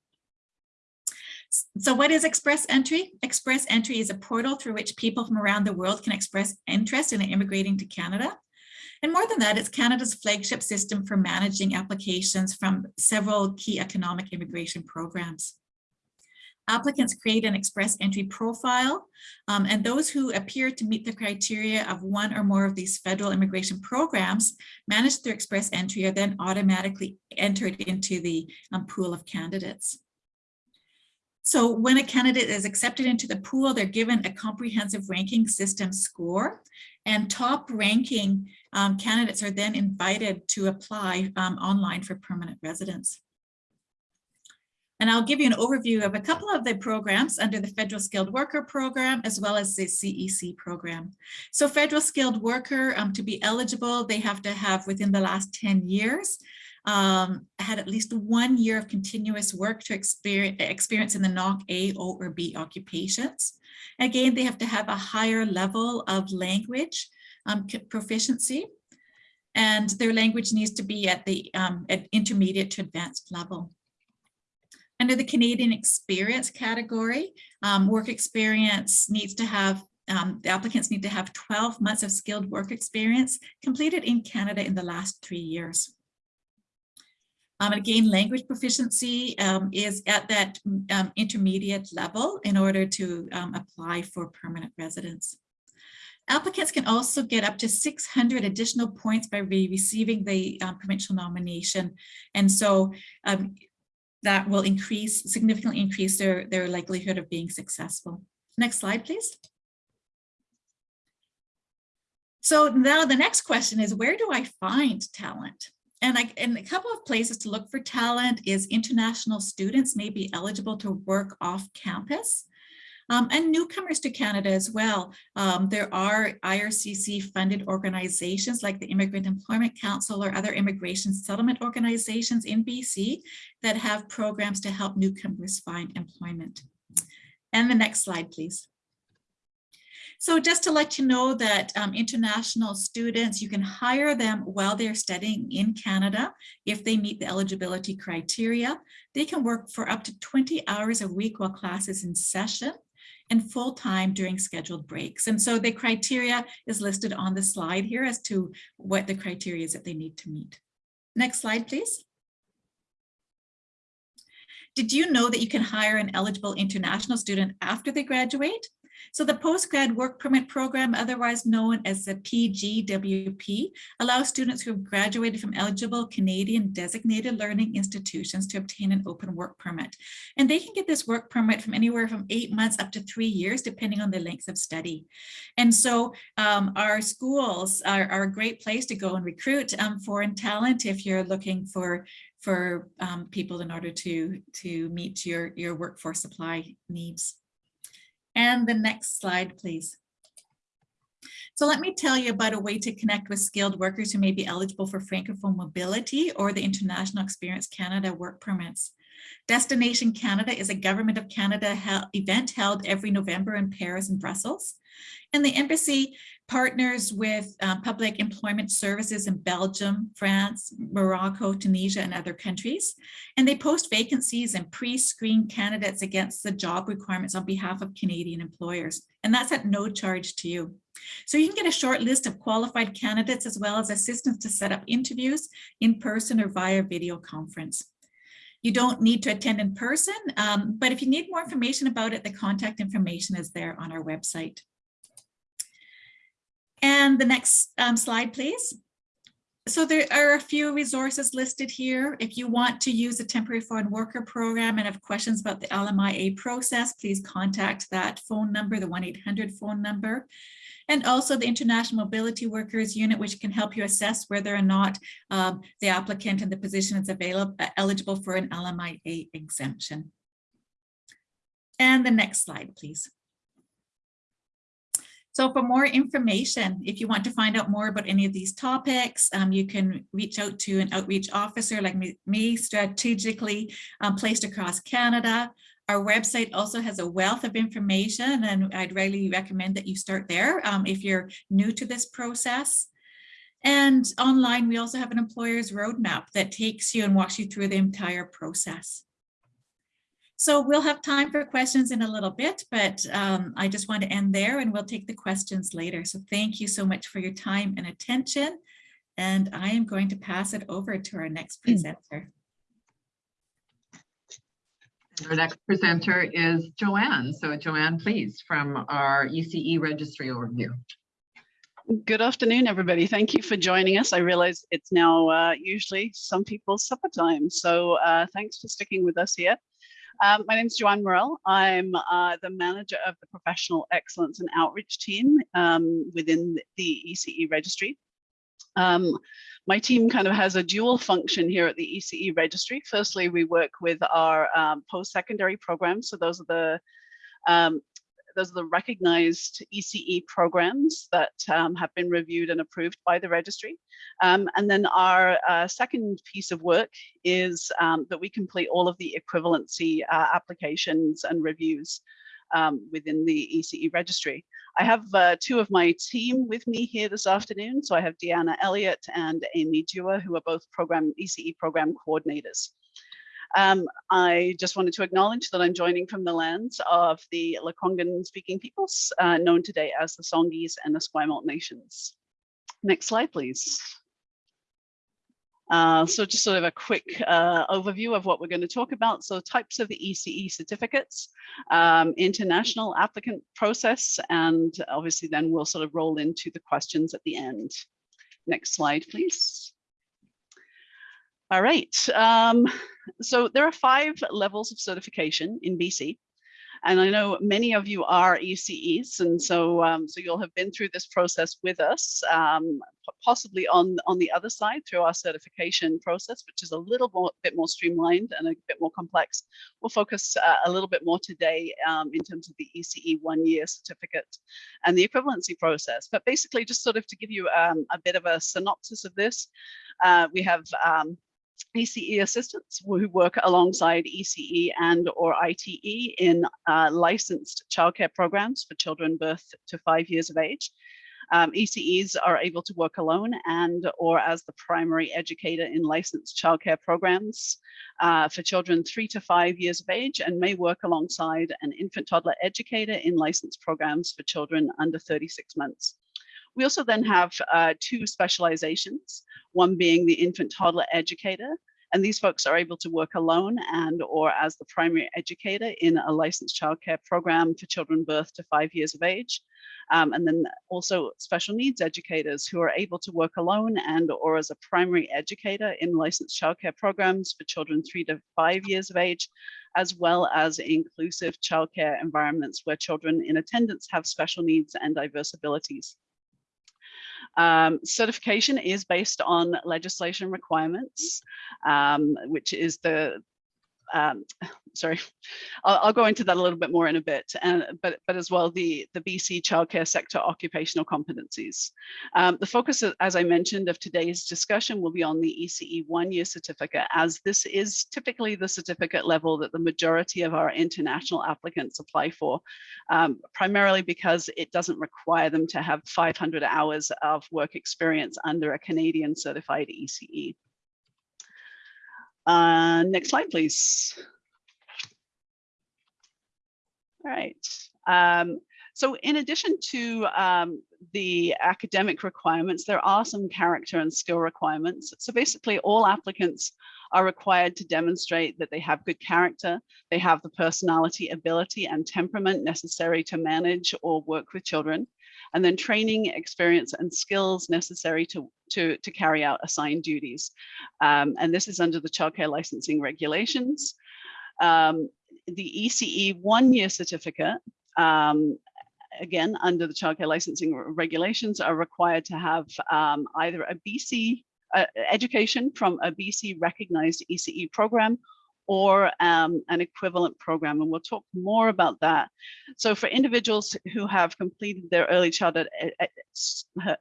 So what is Express Entry? Express Entry is a portal through which people from around the world can express interest in immigrating to Canada. And more than that, it's Canada's flagship system for managing applications from several key economic immigration programs. Applicants create an express entry profile, um, and those who appear to meet the criteria of one or more of these federal immigration programs managed through express entry are then automatically entered into the um, pool of candidates. So when a candidate is accepted into the pool, they're given a comprehensive ranking system score and top ranking um, candidates are then invited to apply um, online for permanent residence. And I'll give you an overview of a couple of the programs under the Federal Skilled Worker Program, as well as the CEC program. So Federal Skilled Worker, um, to be eligible, they have to have within the last 10 years um, had at least one year of continuous work to experience, experience in the NOC A, O, or B occupations. Again, they have to have a higher level of language um, proficiency, and their language needs to be at the um, at intermediate to advanced level. Under the Canadian experience category, um, work experience needs to have um, the applicants need to have 12 months of skilled work experience completed in Canada in the last three years. Um, again, language proficiency um, is at that um, intermediate level in order to um, apply for permanent residence. Applicants can also get up to 600 additional points by re receiving the um, provincial nomination. And so um, that will increase, significantly increase their, their likelihood of being successful. Next slide, please. So now the next question is, where do I find talent? And, I, and a couple of places to look for talent is international students may be eligible to work off campus. Um, and newcomers to Canada as well. Um, there are IRCC funded organizations like the Immigrant Employment Council or other immigration settlement organizations in BC that have programs to help newcomers find employment. And the next slide, please. So just to let you know that um, international students, you can hire them while they're studying in Canada if they meet the eligibility criteria. They can work for up to 20 hours a week while class is in session and full-time during scheduled breaks. And so the criteria is listed on the slide here as to what the criteria is that they need to meet. Next slide, please. Did you know that you can hire an eligible international student after they graduate? So the postgrad work permit program, otherwise known as the PGWP, allows students who have graduated from eligible Canadian designated learning institutions to obtain an open work permit. And they can get this work permit from anywhere from eight months up to three years, depending on the length of study. And so um, our schools are, are, a great place to go and recruit um, foreign talent if you're looking for for um, people in order to to meet your your workforce supply needs. And the next slide, please. So let me tell you about a way to connect with skilled workers who may be eligible for Francophone mobility or the International Experience Canada work permits. Destination Canada is a Government of Canada event held every November in Paris and Brussels. And the embassy partners with uh, public employment services in Belgium, France, Morocco, Tunisia, and other countries. And they post vacancies and pre-screen candidates against the job requirements on behalf of Canadian employers. And that's at no charge to you. So you can get a short list of qualified candidates as well as assistance to set up interviews in person or via video conference. You don't need to attend in person, um, but if you need more information about it, the contact information is there on our website. And the next um, slide, please. So there are a few resources listed here. If you want to use a temporary foreign worker program and have questions about the LMIA process, please contact that phone number, the 1-800 phone number. And also the International Mobility Workers Unit, which can help you assess whether or not um, the applicant and the position is available, uh, eligible for an LMIA exemption. And the next slide, please. So for more information, if you want to find out more about any of these topics, um, you can reach out to an outreach officer like me, me strategically um, placed across Canada. Our website also has a wealth of information and I'd really recommend that you start there um, if you're new to this process. And online, we also have an employer's roadmap that takes you and walks you through the entire process. So we'll have time for questions in a little bit, but um, I just want to end there and we'll take the questions later. So thank you so much for your time and attention. And I am going to pass it over to our next presenter. Our next presenter is Joanne. So Joanne, please, from our ECE registry overview. Good afternoon, everybody. Thank you for joining us. I realize it's now uh, usually some people's supper time. So uh, thanks for sticking with us here. Um, my name is Joanne Morel. I'm uh, the manager of the Professional Excellence and Outreach team um, within the ECE registry. Um, my team kind of has a dual function here at the ECE registry. Firstly, we work with our um, post-secondary programs. So those are the um, those are the recognized ECE programs that um, have been reviewed and approved by the registry. Um, and then our uh, second piece of work is um, that we complete all of the equivalency uh, applications and reviews um, within the ECE registry. I have uh, two of my team with me here this afternoon. So I have Deanna Elliott and Amy Dua, who are both program ECE program coordinators. Um, I just wanted to acknowledge that I'm joining from the lands of the Lekwungen speaking peoples, uh, known today as the Songhees and the Esquimalt nations. Next slide, please. Uh, so just sort of a quick uh, overview of what we're going to talk about. So types of the ECE certificates, um, international applicant process, and obviously then we'll sort of roll into the questions at the end. Next slide, please. All right, um, so there are five levels of certification in BC. And I know many of you are ECEs, and so um, so you'll have been through this process with us, um, possibly on on the other side through our certification process, which is a little more, bit more streamlined and a bit more complex. We'll focus uh, a little bit more today um, in terms of the ECE one-year certificate and the equivalency process. But basically, just sort of to give you um, a bit of a synopsis of this, uh, we have um, ECE assistants who work alongside ECE and or ITE in uh, licensed childcare programs for children birth to five years of age. Um, ECEs are able to work alone and or as the primary educator in licensed childcare programs uh, for children three to five years of age and may work alongside an infant toddler educator in licensed programs for children under 36 months. We also then have uh, two specializations, one being the infant toddler educator, and these folks are able to work alone and or as the primary educator in a licensed childcare program for children birth to five years of age. Um, and then also special needs educators who are able to work alone and or as a primary educator in licensed childcare programs for children three to five years of age, as well as inclusive childcare environments where children in attendance have special needs and diverse abilities. Um, certification is based on legislation requirements, um, which is the, um, sorry, I'll, I'll, go into that a little bit more in a bit, and, but, but as well the, the BC childcare sector occupational competencies. Um, the focus, as I mentioned, of today's discussion will be on the ECE one-year certificate, as this is typically the certificate level that the majority of our international applicants apply for, um, primarily because it doesn't require them to have 500 hours of work experience under a Canadian certified ECE. Uh, next slide, please. All right. Um, so in addition to um, the academic requirements, there are some character and skill requirements. So basically all applicants are required to demonstrate that they have good character, they have the personality, ability and temperament necessary to manage or work with children, and then training, experience and skills necessary to, to, to carry out assigned duties. Um, and this is under the childcare licensing regulations. Um, the ECE one-year certificate, um, again, under the childcare licensing regulations are required to have um, either a BC uh, education from a BC recognized ECE program or um, an equivalent program. And we'll talk more about that. So for individuals who have completed their early childhood,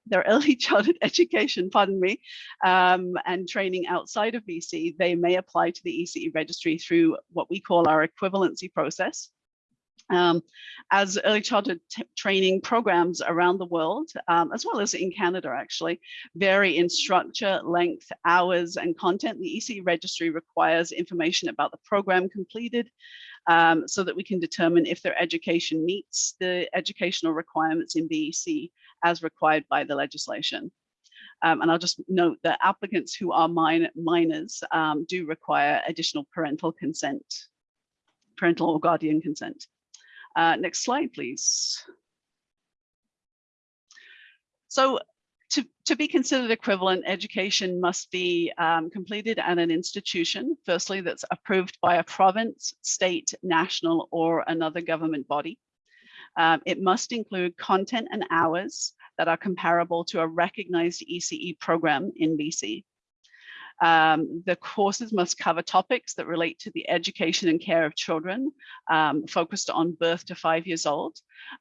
their early childhood education, pardon me, um, and training outside of BC, they may apply to the ECE registry through what we call our equivalency process. Um, as early childhood training programs around the world, um, as well as in Canada actually, vary in structure, length, hours, and content. The EC registry requires information about the program completed um, so that we can determine if their education meets the educational requirements in BEC as required by the legislation. Um, and I'll just note that applicants who are min minors um, do require additional parental consent, parental or guardian consent. Uh, next slide, please. So to, to be considered equivalent, education must be um, completed at an institution, firstly, that's approved by a province, state, national, or another government body. Um, it must include content and hours that are comparable to a recognized ECE program in BC. Um, the courses must cover topics that relate to the education and care of children, um, focused on birth to five years old.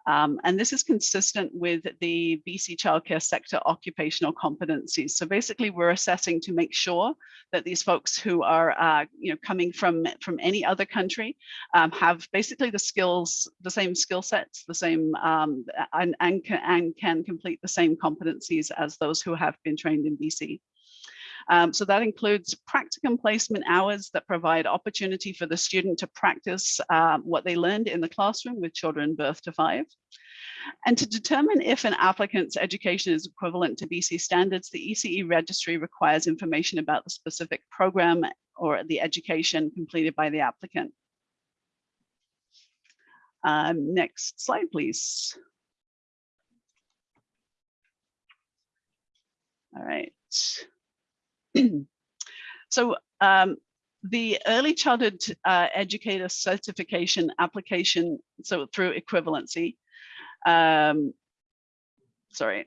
Um, and this is consistent with the BC childcare sector occupational competencies. So basically we're assessing to make sure that these folks who are uh, you know, coming from, from any other country um, have basically the skills, the same skill sets, the same, um, and, and, and can complete the same competencies as those who have been trained in BC. Um, so that includes practicum placement hours that provide opportunity for the student to practice um, what they learned in the classroom with children birth to five. And to determine if an applicant's education is equivalent to BC standards, the ECE registry requires information about the specific program or the education completed by the applicant. Um, next slide, please. All right. so um, the early childhood uh, educator certification application, so through equivalency, um, sorry.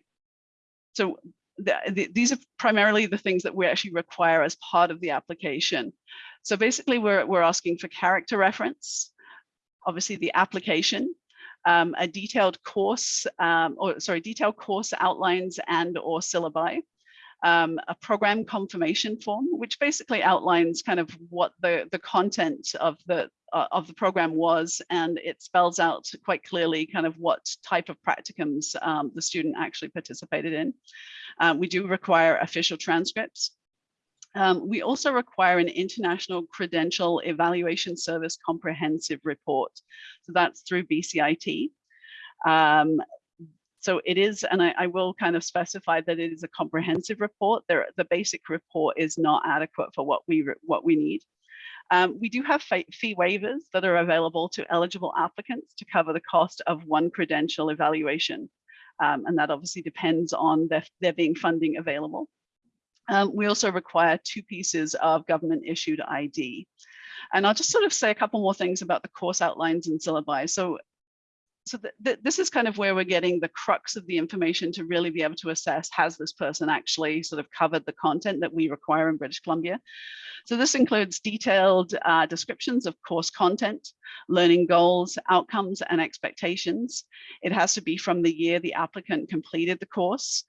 So the, the, these are primarily the things that we actually require as part of the application. So basically we're, we're asking for character reference, obviously the application, um, a detailed course, um, or sorry, detailed course outlines and or syllabi, um, a program confirmation form, which basically outlines kind of what the, the content of the uh, of the program was, and it spells out quite clearly kind of what type of practicums um, the student actually participated in. Um, we do require official transcripts. Um, we also require an international credential evaluation service comprehensive report. So that's through BCIT. Um, so it is, and I, I, will kind of specify that it is a comprehensive report. There, the basic report is not adequate for what we what we need. Um, we do have fee waivers that are available to eligible applicants to cover the cost of one credential evaluation. Um, and that obviously depends on there, there being funding available. Um, we also require two pieces of government issued ID. And I'll just sort of say a couple more things about the course outlines and syllabi. So so th th this is kind of where we're getting the crux of the information to really be able to assess has this person actually sort of covered the content that we require in British Columbia. So this includes detailed uh, descriptions of course content, learning goals, outcomes, and expectations. It has to be from the year the applicant completed the course.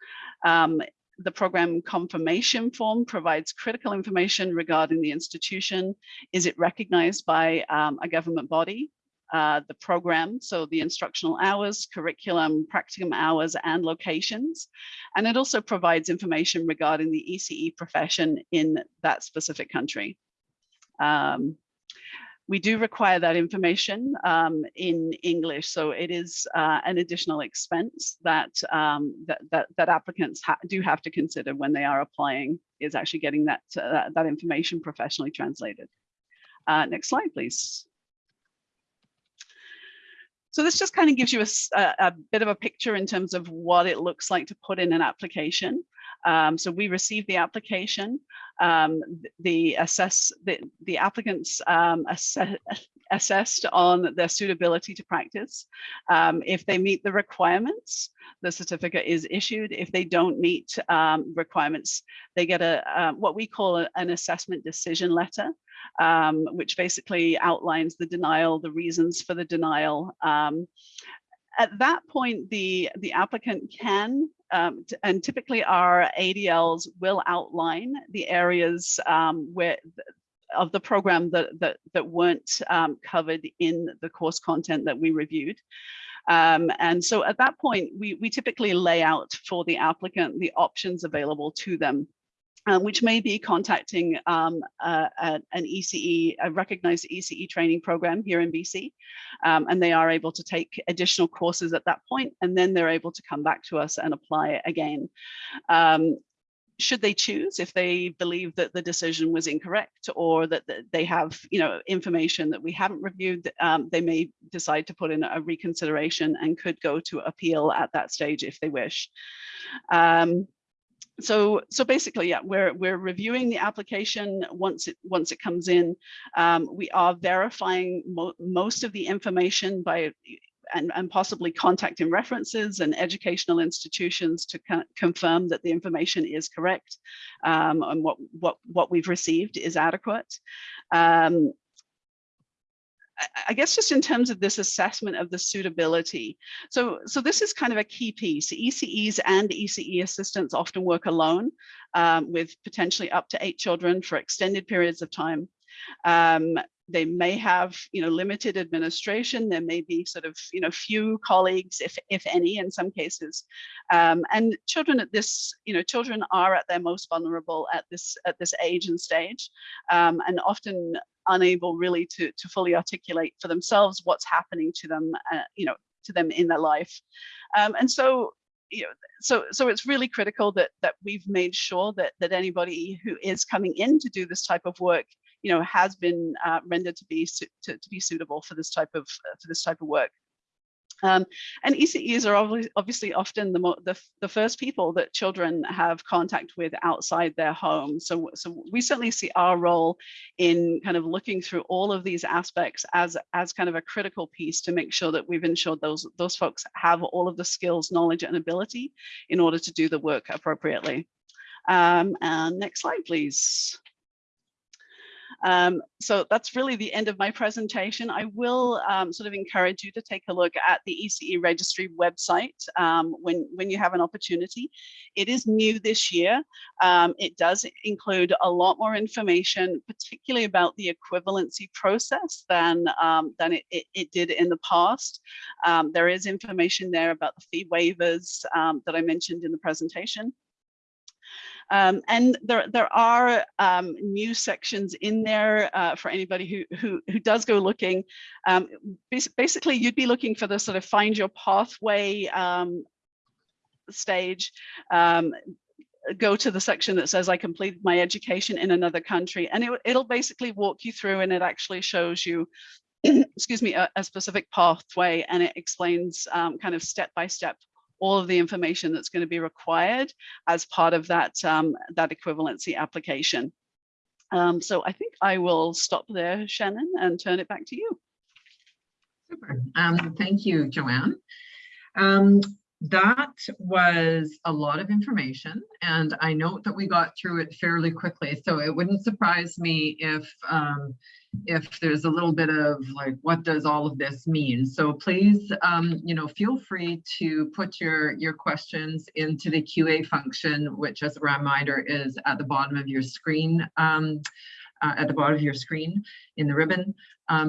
Um, the program confirmation form provides critical information regarding the institution. Is it recognized by um, a government body? Uh, the program, so the instructional hours, curriculum, practicum hours, and locations. And it also provides information regarding the ECE profession in that specific country. Um, we do require that information um, in English, so it is uh, an additional expense that, um, that, that, that, applicants ha do have to consider when they are applying, is actually getting that, uh, that information professionally translated. Uh, next slide, please. So this just kind of gives you a, a, bit of a picture in terms of what it looks like to put in an application. Um, so we receive the application, um, the assess the, the applicants um, assess, assessed on their suitability to practice. Um, if they meet the requirements, the certificate is issued. If they don't meet um, requirements, they get a uh, what we call a, an assessment decision letter um, which basically outlines the denial, the reasons for the denial. At that point, the, the applicant can, um, and typically our ADLs will outline the areas um, where of the program that, that, that weren't um, covered in the course content that we reviewed. Um, and so at that point, we, we typically lay out for the applicant the options available to them um, which may be contacting um, uh, an ECE, a recognized ECE training program here in BC. Um, and they are able to take additional courses at that point, and then they're able to come back to us and apply again. Um, should they choose if they believe that the decision was incorrect or that they have you know information that we haven't reviewed um, they may decide to put in a reconsideration and could go to appeal at that stage if they wish um, so so basically yeah we're we're reviewing the application once it once it comes in. Um, we are verifying mo most of the information by and, and possibly contacting references and educational institutions to confirm that the information is correct um, and what what what we've received is adequate. Um, I guess just in terms of this assessment of the suitability. So, so this is kind of a key piece. ECEs and ECE assistants often work alone um, with potentially up to eight children for extended periods of time. Um, they may have, you know, limited administration. There may be sort of, you know, few colleagues, if if any, in some cases. Um, and children at this, you know, children are at their most vulnerable at this at this age and stage, um, and often unable really to to fully articulate for themselves what's happening to them, uh, you know, to them in their life. Um, and so you know, so so it's really critical that that we've made sure that that anybody who is coming in to do this type of work, you know, has been uh, rendered to be to, to be suitable for this type of for this type of work. Um, and ECEs are obviously, often the, the, the first people that children have contact with outside their home. So, so we certainly see our role in kind of looking through all of these aspects as, as kind of a critical piece to make sure that we've ensured those, those folks have all of the skills, knowledge and ability in order to do the work appropriately. Um, and next slide, please. Um, so that's really the end of my presentation. I will um, sort of encourage you to take a look at the ECE registry website um, when, when you have an opportunity. It is new this year. Um, it does include a lot more information, particularly about the equivalency process than, um, than it, it, it, did in the past. Um, there is information there about the fee waivers that I mentioned in the presentation. Um, and there, there are um, new sections in there uh, for anybody who, who, who does go looking. Um, basically, you'd be looking for the sort of find your pathway um, stage. Um, go to the section that says I completed my education in another country and it, it'll basically walk you through and it actually shows you excuse me, a, a, specific pathway and it explains um, kind of step by step all of the information that's going to be required as part of that, um, that equivalency application. Um, so I think I will stop there, Shannon, and turn it back to you. Super. Um, thank you, Joanne. Um, that was a lot of information and I note that we got through it fairly quickly. So it wouldn't surprise me if um, if there's a little bit of like, what does all of this mean? So please, um, you know, feel free to put your, your questions into the QA function, which as a reminder is at the bottom of your screen, um, uh, at the bottom of your screen in the ribbon.